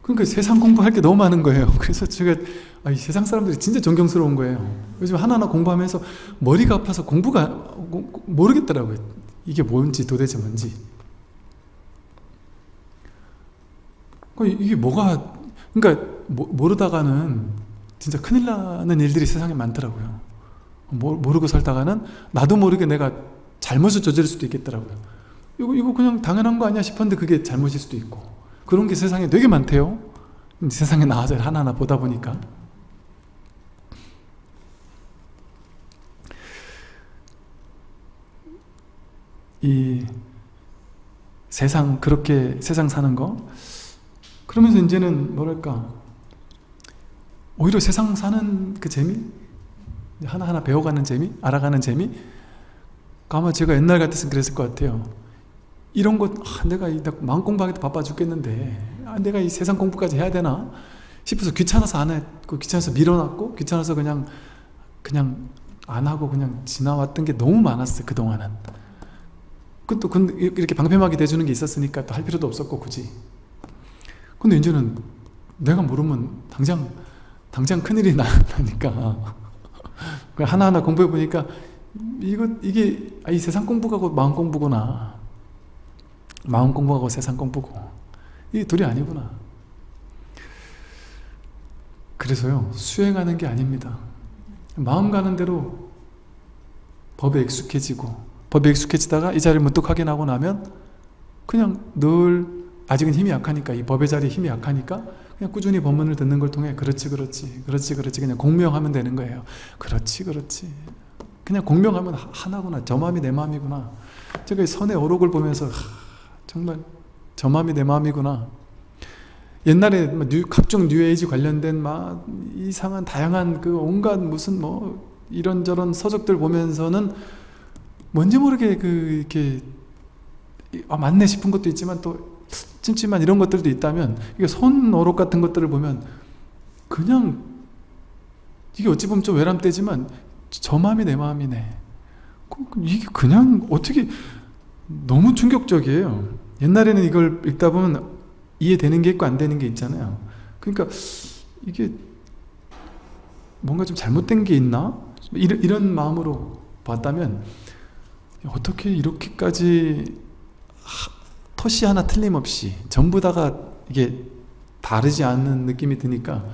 그러니까 세상 공부할 게 너무 많은 거예요. [laughs] 그래서 제가 아, 이 세상 사람들이 진짜 존경스러운 거예요. 요즘 하나하나 공부하면서 머리가 아파서 공부가 모르겠더라고요. 이게 뭔지 도대체 뭔지. 그러니까 이게 뭐가 그러니까 모르다가는 진짜 큰일 나는 일들이 세상에 많더라고요. 모르고 살다가는 나도 모르게 내가 잘못을 저지를 수도 있겠더라고요. 이거, 이거 그냥 당연한 거 아니야 싶었는데 그게 잘못일 수도 있고. 그런 게 세상에 되게 많대요. 세상에 나와서 하나하나 보다 보니까. 이 세상 그렇게 세상 사는 거? 그러면서 이제는 뭐랄까 오히려 세상 사는 그 재미? 하나하나 배워가는 재미? 알아가는 재미? 아마 제가 옛날 같았으면 그랬을 것 같아요. 이런 것 아, 내가 이 마음 공부하기도 바빠 죽겠는데 아, 내가 이 세상 공부까지 해야 되나? 싶어서 귀찮아서 안 했고 귀찮아서 밀어놨고 귀찮아서 그냥 그냥 안 하고 그냥 지나왔던 게 너무 많았어요 그동안은. 그것도 이렇게 방패막이 돼주는 게 있었으니까 또 할 필요도 없었고 굳이. 근데 이제는 내가 모르면 당장 당장 큰일이 나니까. 하나하나 공부해 보니까 이거 이게 아, 이 세상 공부하고 마음 공부구나. 마음 공부하고 세상 공부고. 이 둘이 아니구나. 그래서요 수행하는 게 아닙니다. 마음 가는 대로 법에 익숙해지고 법에 익숙해지다가 이 자리를 문득 확인하고 나면 그냥 늘 아직은 힘이 약하니까 이 법의 자리에 힘이 약하니까 그냥 꾸준히 법문을 듣는 걸 통해 그렇지 그렇지 그렇지 그렇지 그냥 공명하면 되는 거예요. 그렇지 그렇지. 그냥 공명하면 하나구나. 저 마음이 내 마음이구나. 제가 이 선의 어록을 보면서 하, 정말 저 마음이 내 마음이구나. 옛날에 뭐 뉴, 각종 뉴에이지 관련된 막 이상한 다양한 그 온갖 무슨 뭐 이런저런 서적들 보면서는 뭔지 모르게 그 이렇게 아 맞네 싶은 것도 있지만 또 찜찜한 이런 것들도 있다면 이게 손어록 같은 것들을 보면 그냥 이게 어찌 보면 좀 외람되지만 저 마음이 내 마음이네. 이게 그냥 어떻게 너무 충격적이에요. 옛날에는 이걸 읽다 보면 이해되는 게 있고 안 되는 게 있잖아요. 그러니까 이게 뭔가 좀 잘못된 게 있나? 이런, 이런 마음으로 봤다면 어떻게 이렇게까지 컷이 하나 틀림없이 전부 다가 이게 다르지 않는 느낌이 드니까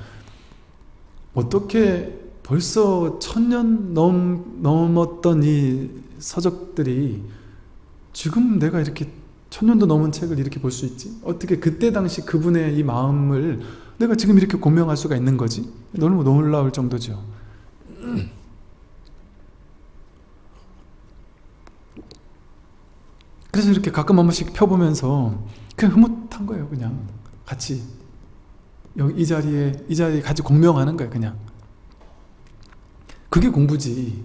어떻게 벌써 천년 넘, 넘었던 이 서적들이 지금 내가 이렇게 천년도 넘은 책을 이렇게 볼 수 있지? 어떻게 그때 당시 그분의 이 마음을 내가 지금 이렇게 공명할 수가 있는 거지? 너무 놀라울 정도죠. 그래서 이렇게 가끔 한 번씩 펴보면서 그냥 흐뭇한 거예요 그냥. 같이. 여기 이 자리에 이 자리에 같이 공명하는 거예요 그냥. 그게 공부지.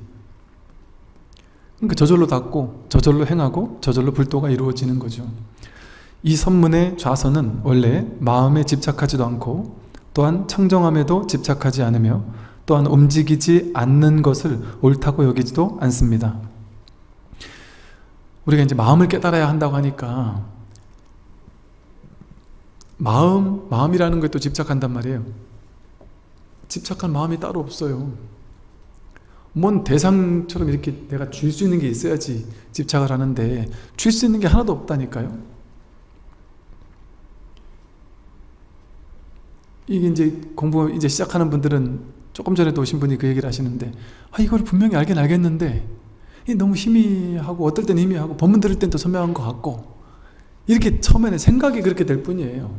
그러니까 저절로 닫고 저절로 행하고 저절로 불도가 이루어지는 거죠. 이 선문의 좌선은 원래 마음에 집착하지도 않고 또한 청정함에도 집착하지 않으며 또한 움직이지 않는 것을 옳다고 여기지도 않습니다 우리가 이제 마음을 깨달아야 한다고 하니까 마음, 마음이라는 것에 또 집착한단 말이에요. 집착한 마음이 따로 없어요. 뭔 대상처럼 이렇게 내가 줄 수 있는 게 있어야지 집착을 하는데 줄 수 있는 게 하나도 없다니까요. 이게 이제 공부 이제 시작하는 분들은 조금 전에도 오신 분이 그 얘기를 하시는데 아 이걸 분명히 알긴 알겠는데 너무 희미하고 어떨 땐 희미하고 법문 들을 땐 또 선명한 것 같고 이렇게 처음에는 생각이 그렇게 될 뿐이에요.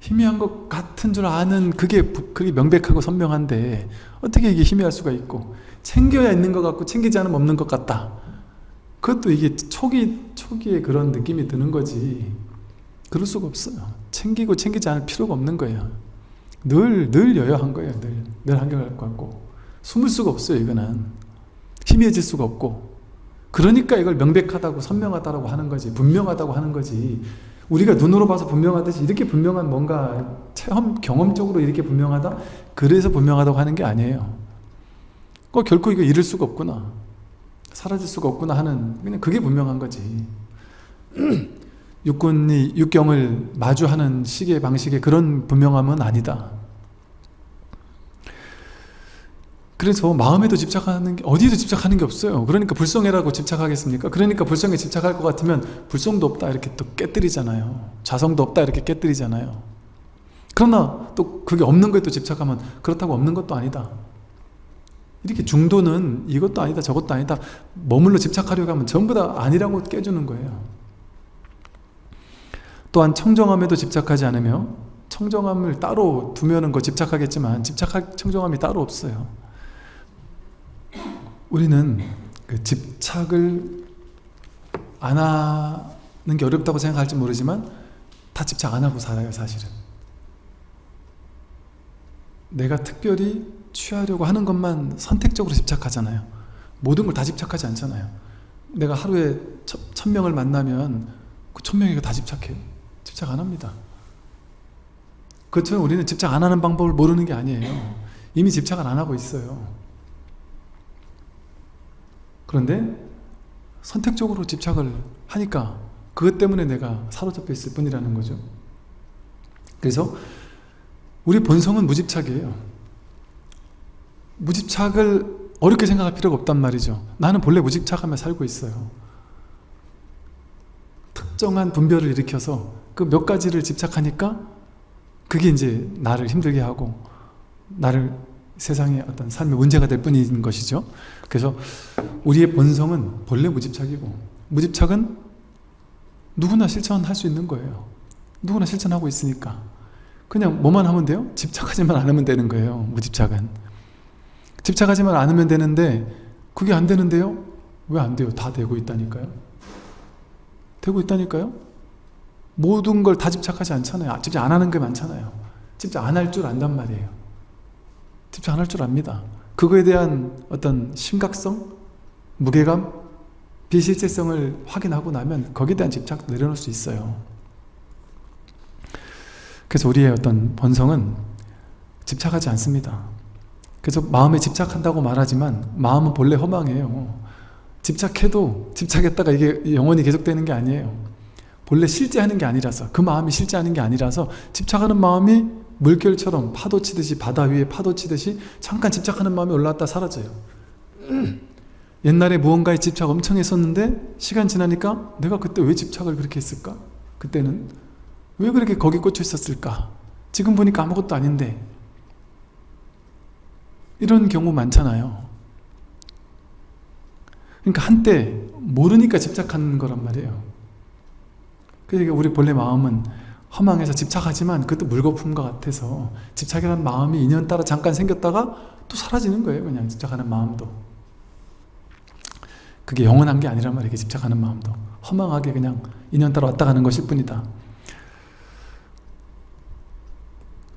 희미한 것 같은 줄 아는 그게 그게 명백하고 선명한데 어떻게 이게 희미할 수가 있고 챙겨야 있는 것 같고 챙기지 않으면 없는 것 같다. 그것도 이게 초기, 초기에 그런 느낌이 드는 거지. 그럴 수가 없어요. 챙기고 챙기지 않을 필요가 없는 거예요. 늘, 늘 여여한 거예요 늘, 늘 한결할 것 같고. 숨을 수가 없어요 이거는 희미해질 수가 없고 그러니까 이걸 명백하다고 선명하다고 하는 거지 분명하다고 하는 거지. 우리가 눈으로 봐서 분명하듯이 이렇게 분명한 뭔가 체험 경험적으로 이렇게 분명하다? 그래서 분명하다고 하는 게 아니에요. 꼭 결코 이거 잃을 수가 없구나. 사라질 수가 없구나 하는 그냥 그게 분명한 거지. [clears throat] 육군이 육경을 마주하는 시계 방식의 그런 분명함은 아니다 그래서 마음에도 집착하는 게 어디에도 집착하는 게 없어요. 그러니까 불성애라고 집착하겠습니까? 그러니까 불성에 집착할 것 같으면 불성도 없다 이렇게 또 깨뜨리잖아요. 자성도 없다 이렇게 깨뜨리잖아요. 그러나 또 그게 없는 거에 또 집착하면 그렇다고 없는 것도 아니다. 이렇게 중도는 이것도 아니다 저것도 아니다 머물러 집착하려고 하면 전부 다 아니라고 깨주는 거예요. 또한 청정함에도 집착하지 않으며 청정함을 따로 두면은 그 집착하겠지만 집착할 청정함이 따로 없어요 우리는 그 집착을 안 하는 게 어렵다고 생각할지 모르지만 다 집착 안 하고 살아요 사실은. 내가 특별히 취하려고 하는 것만 선택적으로 집착하잖아요. 모든 걸 다 집착하지 않잖아요. 내가 하루에 천, 천 명을 만나면 그 천 명이가 다 집착해요 집착 안 합니다. 그렇지만 우리는 집착 안 하는 방법을 모르는 게 아니에요. 이미 집착을 안 하고 있어요 그런데 선택적으로 집착을 하니까 그것 때문에 내가 사로잡혀 있을 뿐이라는 거죠. 그래서 우리 본성은 무집착이에요. 무집착을 어렵게 생각할 필요가 없단 말이죠. 나는 본래 무집착하며 살고 있어요. 특정한 분별을 일으켜서 그 몇 가지를 집착하니까 그게 이제 나를 힘들게 하고 나를 세상의 어떤 삶의 문제가 될 뿐인 것이죠. 그래서 우리의 본성은 본래 무집착이고 무집착은 누구나 실천할 수 있는 거예요. 누구나 실천하고 있으니까. 그냥 뭐만 하면 돼요? 집착하지만 않으면 되는 거예요 무집착은. 집착하지만 않으면 되는데 그게 안 되는데요? 왜 안 돼요? 다 되고 있다니까요. 되고 있다니까요? 모든 걸 다 집착하지 않잖아요. 집착 안 하는 게 많잖아요. 집착 안 할 줄 안단 말이에요. 집착 안 할 줄 압니다. 그거에 대한 어떤 심각성, 무게감, 비실제성을 확인하고 나면 거기에 대한 집착 내려놓을 수 있어요. 그래서 우리의 어떤 본성은 집착하지 않습니다. 그래서 마음에 집착한다고 말하지만 마음은 본래 허망해요. 집착해도 집착했다가 이게 영원히 계속되는 게 아니에요. 본래 실제하는 게 아니라서 그 마음이 실제하는 게 아니라서 집착하는 마음이 물결처럼 파도 치듯이 바다 위에 파도 치듯이 잠깐 집착하는 마음이 올라왔다 사라져요 옛날에 무언가에 집착 엄청 했었는데 시간 지나니까 내가 그때 왜 집착을 그렇게 했을까? 그때는 왜 그렇게 거기 꽂혀 있었을까? 지금 보니까 아무것도 아닌데 이런 경우 많잖아요 그러니까 한때 모르니까 집착하는 거란 말이에요 그러니까 우리 본래 마음은 허망해서 집착하지만 그것도 물거품 것 같아서 집착이라는 마음이 인연 따라 잠깐 생겼다가 또 사라지는 거예요 그냥 집착하는 마음도 그게 영원한 게 아니란 말이에요 집착하는 마음도. 허망하게 그냥 인연 따라 왔다 가는 것일 뿐이다.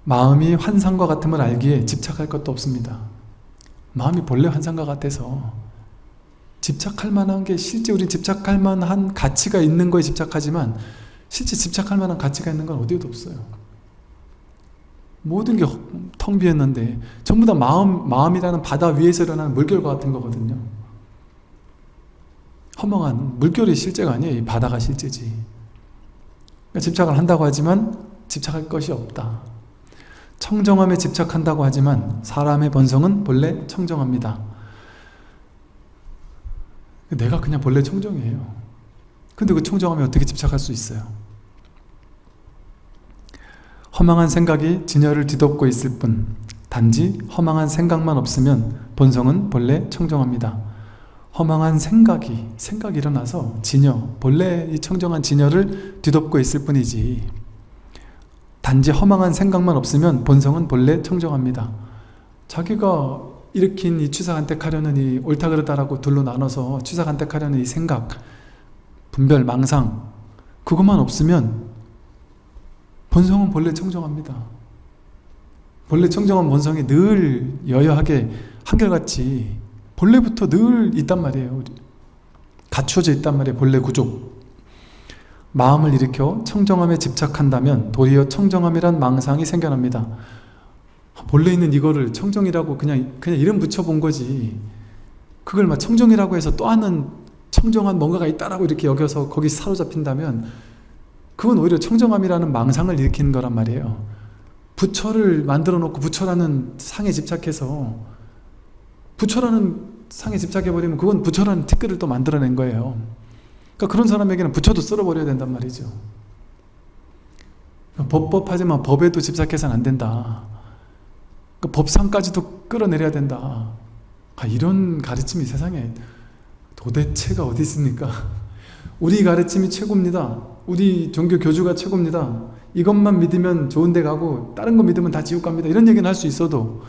마음이 환상과 같음을 알기에 집착할 것도 없습니다. 마음이 본래 환상과 같아서 집착할 만한 게 실제 우리 집착할 만한 가치가 있는 거에 집착하지만 실제 집착할 만한 가치가 있는 건 어디에도 없어요. 모든 게 텅 비었는데 전부 다 마음, 마음이라는 바다 위에서 일어나는 물결과 같은 거거든요 허망한 물결이 실제가 아니에요. 이 바다가 실제지. 그러니까 집착을 한다고 하지만 집착할 것이 없다. 청정함에 집착한다고 하지만 사람의 본성은 본래 청정합니다. 내가 그냥 본래 청정이에요. 근데 그 청정함에 어떻게 집착할 수 있어요? 허망한 생각이 진열을 뒤덮고 있을 뿐 단지 허망한 생각만 없으면 본성은 본래 청정합니다. 허망한 생각이 생각이 일어나서 진여 본래 이 청정한 진여를 뒤덮고 있을 뿐이지 단지 허망한 생각만 없으면 본성은 본래 청정합니다. 자기가 일으킨 이 취사간택하려는 이 옳다 그르다라고 둘로 나눠서 취사간택하려는 이 생각 분별, 망상 그것만 없으면 본성은 본래 청정합니다. 본래 청정한 본성이 늘 여여하게 한결같이 본래부터 늘 있단 말이에요. 갖춰져 있단 말이에요. 본래 구조. 마음을 일으켜 청정함에 집착한다면 도리어 청정함이란 망상이 생겨납니다. 본래 있는 이거를 청정이라고 그냥 그냥 이름 붙여본 거지. 그걸 막 청정이라고 해서 또 하는 청정한 뭔가가 있다라고 이렇게 여겨서 거기 사로잡힌다면 그건 오히려 청정함이라는 망상을 일으키는 거란 말이에요 부처를 만들어 놓고 부처라는 상에 집착해서 부처라는 상에 집착해버리면 그건 부처라는 티끌을 또 만들어낸 거예요 그러니까 그런 사람에게는 부처도 쓸어버려야 된단 말이죠 법법하지만 법에도 집착해서는 안 된다 그러니까 법상까지도 끌어내려야 된다 아, 이런 가르침이 세상에 도대체가 어디 있습니까? [laughs] 우리 가르침이 최고입니다. 우리 종교 교주가 최고입니다. 이것만 믿으면 좋은 데 가고 다른 거 믿으면 다 지옥 갑니다. 이런 얘기는 할 수 있어도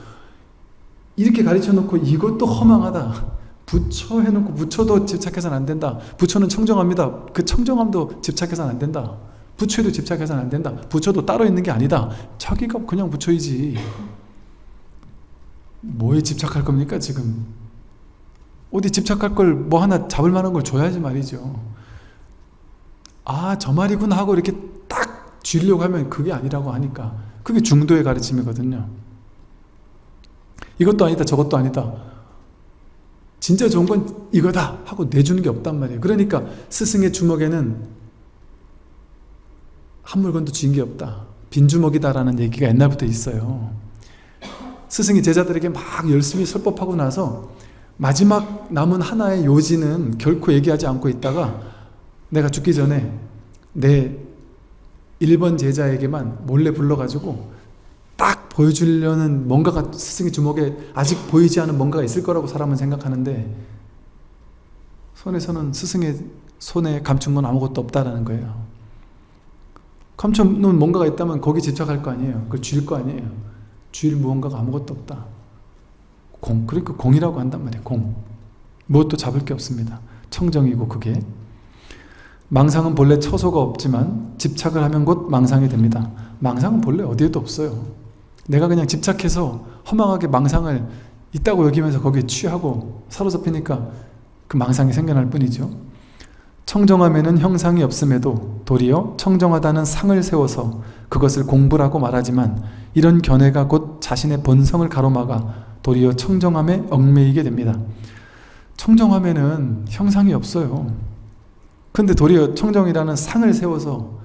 이렇게 가르쳐 놓고 이것도 허망하다. 부처 해놓고 부처도 집착해서는 안 된다. 부처는 청정합니다. 그 청정함도 집착해서는 안 된다. 부처에도 집착해서는 안 된다. 부처도 따로 있는 게 아니다. 자기가 그냥 부처이지. 뭐에 집착할 겁니까 지금? 어디 집착할 걸 뭐 하나 잡을 만한 걸 줘야지 말이죠. 아 저 말이구나 하고 이렇게 딱 쥐려고 하면 그게 아니라고 하니까 그게 중도의 가르침이거든요. 이것도 아니다 저것도 아니다. 진짜 좋은 건 이거다 하고 내주는 게 없단 말이에요. 그러니까 스승의 주먹에는 한 물건도 쥐인 게 없다. 빈주먹이다 라는 얘기가 옛날부터 있어요. 스승이 제자들에게 막 열심히 설법하고 나서 마지막 남은 하나의 요지는 결코 얘기하지 않고 있다가 내가 죽기 전에 내 1번 제자에게만 몰래 불러가지고 딱 보여주려는 뭔가가 스승의 주먹에 아직 보이지 않은 뭔가가 있을 거라고 사람은 생각하는데 손에서는 스승의 손에 감춘 건 아무것도 없다라는 거예요. 감춰놓은 뭔가가 있다면 거기 집착할 거 아니에요. 그걸 줄 거 아니에요. 줄 무언가가 아무것도 없다. 공, 그러니까 공이라고 한단 말이에요. 공. 무엇도 잡을 게 없습니다. 청정이고 그게. 망상은 본래 처소가 없지만 집착을 하면 곧 망상이 됩니다. 망상은 본래 어디에도 없어요. 내가 그냥 집착해서 허망하게 망상을 있다고 여기면서 거기에 취하고 사로잡히니까 그 망상이 생겨날 뿐이죠. 청정함에는 형상이 없음에도 도리어 청정하다는 상을 세워서 그것을 공부라고 말하지만 이런 견해가 곧 자신의 본성을 가로막아 도리어 청정함에 얽매이게 됩니다. 청정함에는 형상이 없어요. 근데 도리어 청정이라는 상을 세워서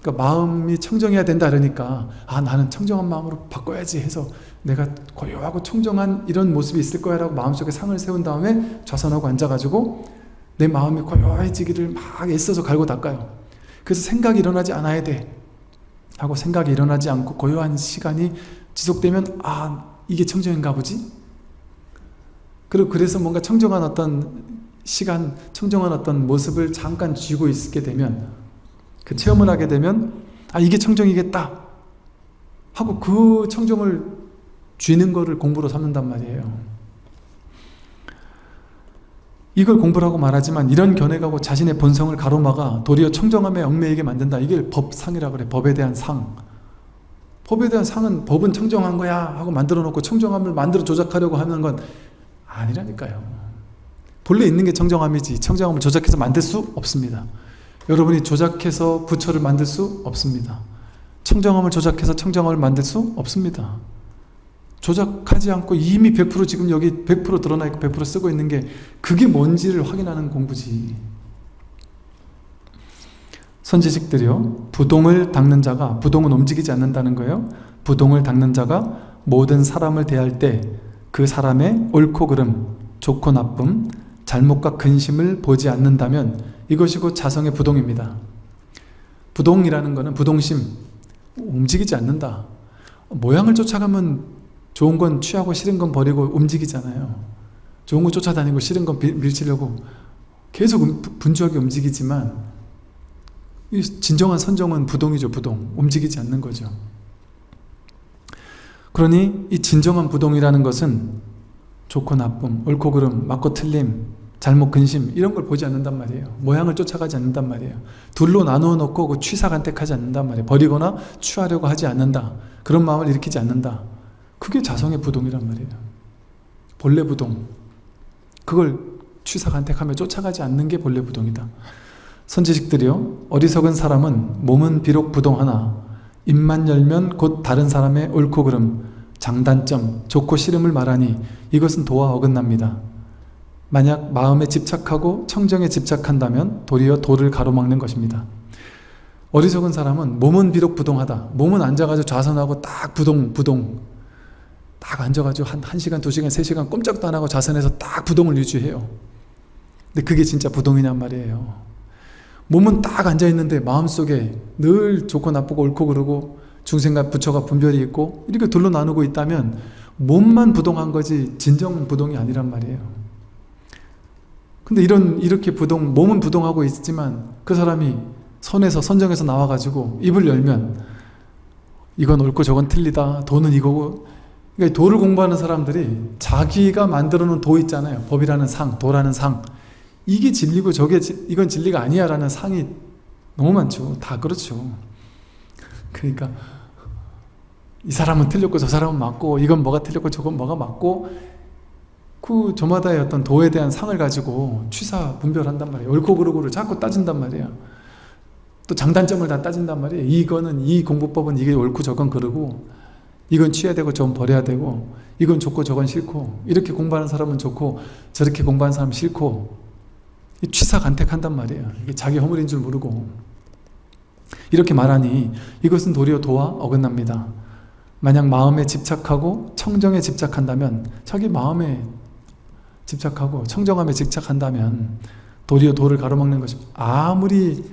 그러니까 마음이 청정해야 된다 그러니까 아 나는 청정한 마음으로 바꿔야지 해서 내가 고요하고 청정한 이런 모습이 있을 거야 라고 마음속에 상을 세운 다음에 좌선하고 앉아가지고 내 마음이 고요해지기를 막 애써서 갈고 닦아요. 그래서 생각이 일어나지 않아야 돼. 하고 생각이 일어나지 않고 고요한 시간이 지속되면 아 이게 청정인가 보지? 그리고 그래서 뭔가 청정한 어떤 시간, 청정한 어떤 모습을 잠깐 쥐고 있게 되면 그 체험을 하게 되면 아 이게 청정이겠다 하고 그 청정을 쥐는 거를 공부로 삼는단 말이에요. 이걸 공부라고 말하지만 이런 견해가고 자신의 본성을 가로막아 도리어 청정함에 얽매이게 만든다. 이게 법상이라고 그래. 법에 대한 상. 법에 대한 상은 법은 청정한 거야 하고 만들어 놓고 청정함을 만들어 조작하려고 하는 건 아니라니까요. 본래 있는 게 청정함이지 청정함을 조작해서 만들 수 없습니다. 여러분이 조작해서 부처를 만들 수 없습니다. 청정함을 조작해서 청정함을 만들 수 없습니다. 조작하지 않고 이미 100% 지금 여기 100% 드러나 있고 100% 쓰고 있는 게 그게 뭔지를 확인하는 공부지. 선지식들이요. 부동을 닦는 자가 부동은 움직이지 않는다는 거예요. 부동을 닦는 자가 모든 사람을 대할 때 그 사람의 옳고 그름, 좋고 나쁨, 잘못과 근심을 보지 않는다면 이것이 곧 자성의 부동입니다. 부동이라는 것은 부동심, 움직이지 않는다. 모양을 쫓아가면 좋은 건 취하고 싫은 건 버리고 움직이잖아요. 좋은 거 쫓아다니고 싫은 건 밀치려고 계속 음, 분주하게 움직이지만 진정한 선정은 부동이죠 부동 움직이지 않는 거죠 그러니 이 진정한 부동이라는 것은 좋고 나쁨, 옳고 그름, 맞고 틀림, 잘못 근심 이런 걸 보지 않는단 말이에요 모양을 쫓아가지 않는단 말이에요 둘로 나누어 놓고 그 취사 간택하지 않는단 말이에요 버리거나 취하려고 하지 않는다 그런 마음을 일으키지 않는다 그게 자성의 부동이란 말이에요. 본래 부동. 그걸 취사 간택하며 쫓아가지 않는 게 본래 부동이다. 선지식들이요. 어리석은 사람은 몸은 비록 부동하나 입만 열면 곧 다른 사람의 옳고 그름, 장단점, 좋고 싫음을 말하니 이것은 도와 어긋납니다. 만약 마음에 집착하고 청정에 집착한다면 도리어 도를 가로막는 것입니다. 어리석은 사람은 몸은 비록 부동하다. 몸은 앉아가지고 좌선하고 딱 부동, 부동, 딱 앉아가지고 한 1시간, 2시간, 3시간 꼼짝도 안 하고 자선해서 딱 부동을 유지해요. 근데 그게 진짜 부동이냔 말이에요. 몸은 딱 앉아있는데 마음속에 늘 좋고 나쁘고 옳고 그러고 중생과 부처가 분별이 있고 이렇게 둘로 나누고 있다면 몸만 부동한 거지 진정 부동이 아니란 말이에요. 근데 이런 이렇게 부동, 몸은 부동하고 있지만 그 사람이 선에서 선정에서 나와가지고 입을 열면 이건 옳고 저건 틀리다 돈은 이거고 그러니까 도를 공부하는 사람들이 자기가 만들어 놓은 도 있잖아요. 법이라는 상, 도라는 상. 이게 진리고 저게 이건 진리가 아니야 라는 상이 너무 많죠. 다 그렇죠. 그러니까 이 사람은 틀렸고 저 사람은 맞고 이건 뭐가 틀렸고 저건 뭐가 맞고 그 저마다의 어떤 도에 대한 상을 가지고 취사 분별한단 말이에요. 옳고 그르고를 자꾸 따진단 말이에요. 또 장단점을 다 따진단 말이에요. 이거는 이 공부법은 이게 옳고 저건 그르고 이건 취해야 되고 저건 버려야 되고 이건 좋고 저건 싫고 이렇게 공부하는 사람은 좋고 저렇게 공부하는 사람은 싫고 취사 간택한단 말이에요. 이게 자기 허물인 줄 모르고 이렇게 말하니 이것은 도리어 도와 어긋납니다. 만약 마음에 집착하고 청정에 집착한다면 자기 마음에 집착하고 청정함에 집착한다면 도리어 도를 가로막는 것이 아무리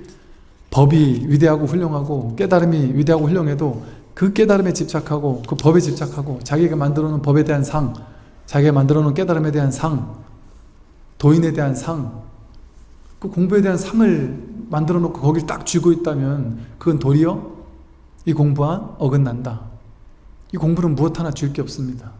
법이 위대하고 훌륭하고 깨달음이 위대하고 훌륭해도 그 깨달음에 집착하고 그 법에 집착하고 자기가 만들어 놓은 법에 대한 상 자기가 만들어 놓은 깨달음에 대한 상 도인에 대한 상 그 공부에 대한 상을 만들어 놓고 거길 딱 쥐고 있다면 그건 도리어 이 공부와 어긋난다. 이 공부는 무엇 하나 줄 게 없습니다. 그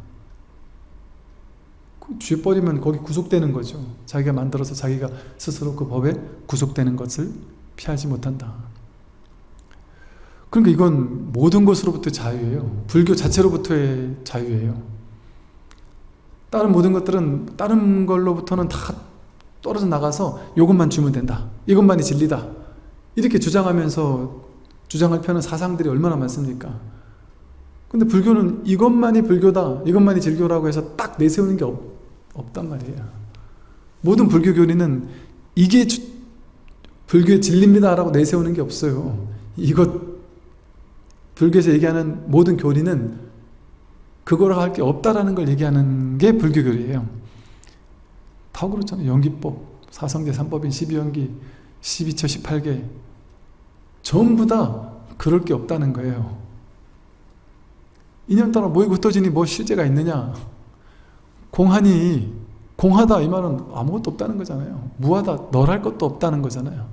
쥐어버리면 거기 구속되는 거죠. 자기가 만들어서 자기가 스스로 그 법에 구속되는 것을 피하지 못한다. 그러니까 이건 모든 것으로부터 자유예요. 불교 자체로부터의 자유예요. 다른 모든 것들은 다른 걸로부터는 다 떨어져 나가서 이것만 주면 된다. 이것만이 진리다. 이렇게 주장하면서 주장할 펴는 사상들이 얼마나 많습니까? 근데 불교는 이것만이 불교다 이것만이 진교라고 해서 딱 내세우는 게 없, 없단 말이에요 모든 불교 교리는 이게 주, 불교의 진리입니다 라고 내세우는 게 없어요 이것 불교에서 얘기하는 모든 교리는 그거라 할게 없다라는 걸 얘기하는 게 불교 교리예요 다 그렇잖아요. 연기법, 사성제 3법인 12연기, 12처 18개 전부 다 그럴 게 없다는 거예요. 인연 따라 모이고 흩어지니 뭐 실제가 있느냐 공하니 공하다 이 말은 아무것도 없다는 거잖아요. 무하다 널 할 것도 없다는 거잖아요.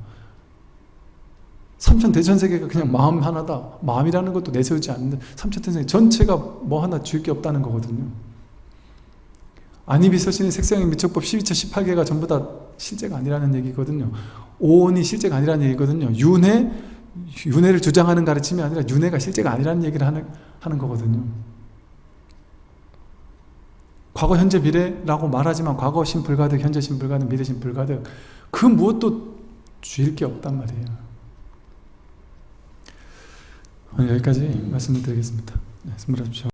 삼천 대천세계가 그냥 마음 하나다. 마음이라는 것도 내세우지 않는데 삼천 대천세계 전체가 뭐 하나 줄 게 없다는 거거든요. 안이비서신의 색상의 미척법 12처 18개가 전부 다 실제가 아니라는 얘기거든요. 오온이 실제가 아니라는 얘기거든요. 윤회, 윤회를 주장하는 가르침이 아니라 윤회가 실제가 아니라는 얘기를 하는, 하는 거거든요. 과거, 현재, 미래라고 말하지만 과거 신불가득, 현재 신불가득, 미래 신불가득 그 무엇도 주일 게 없단 말이에요. 오늘 여기까지 말씀을 드리겠습니다. 네, 선물하십시오.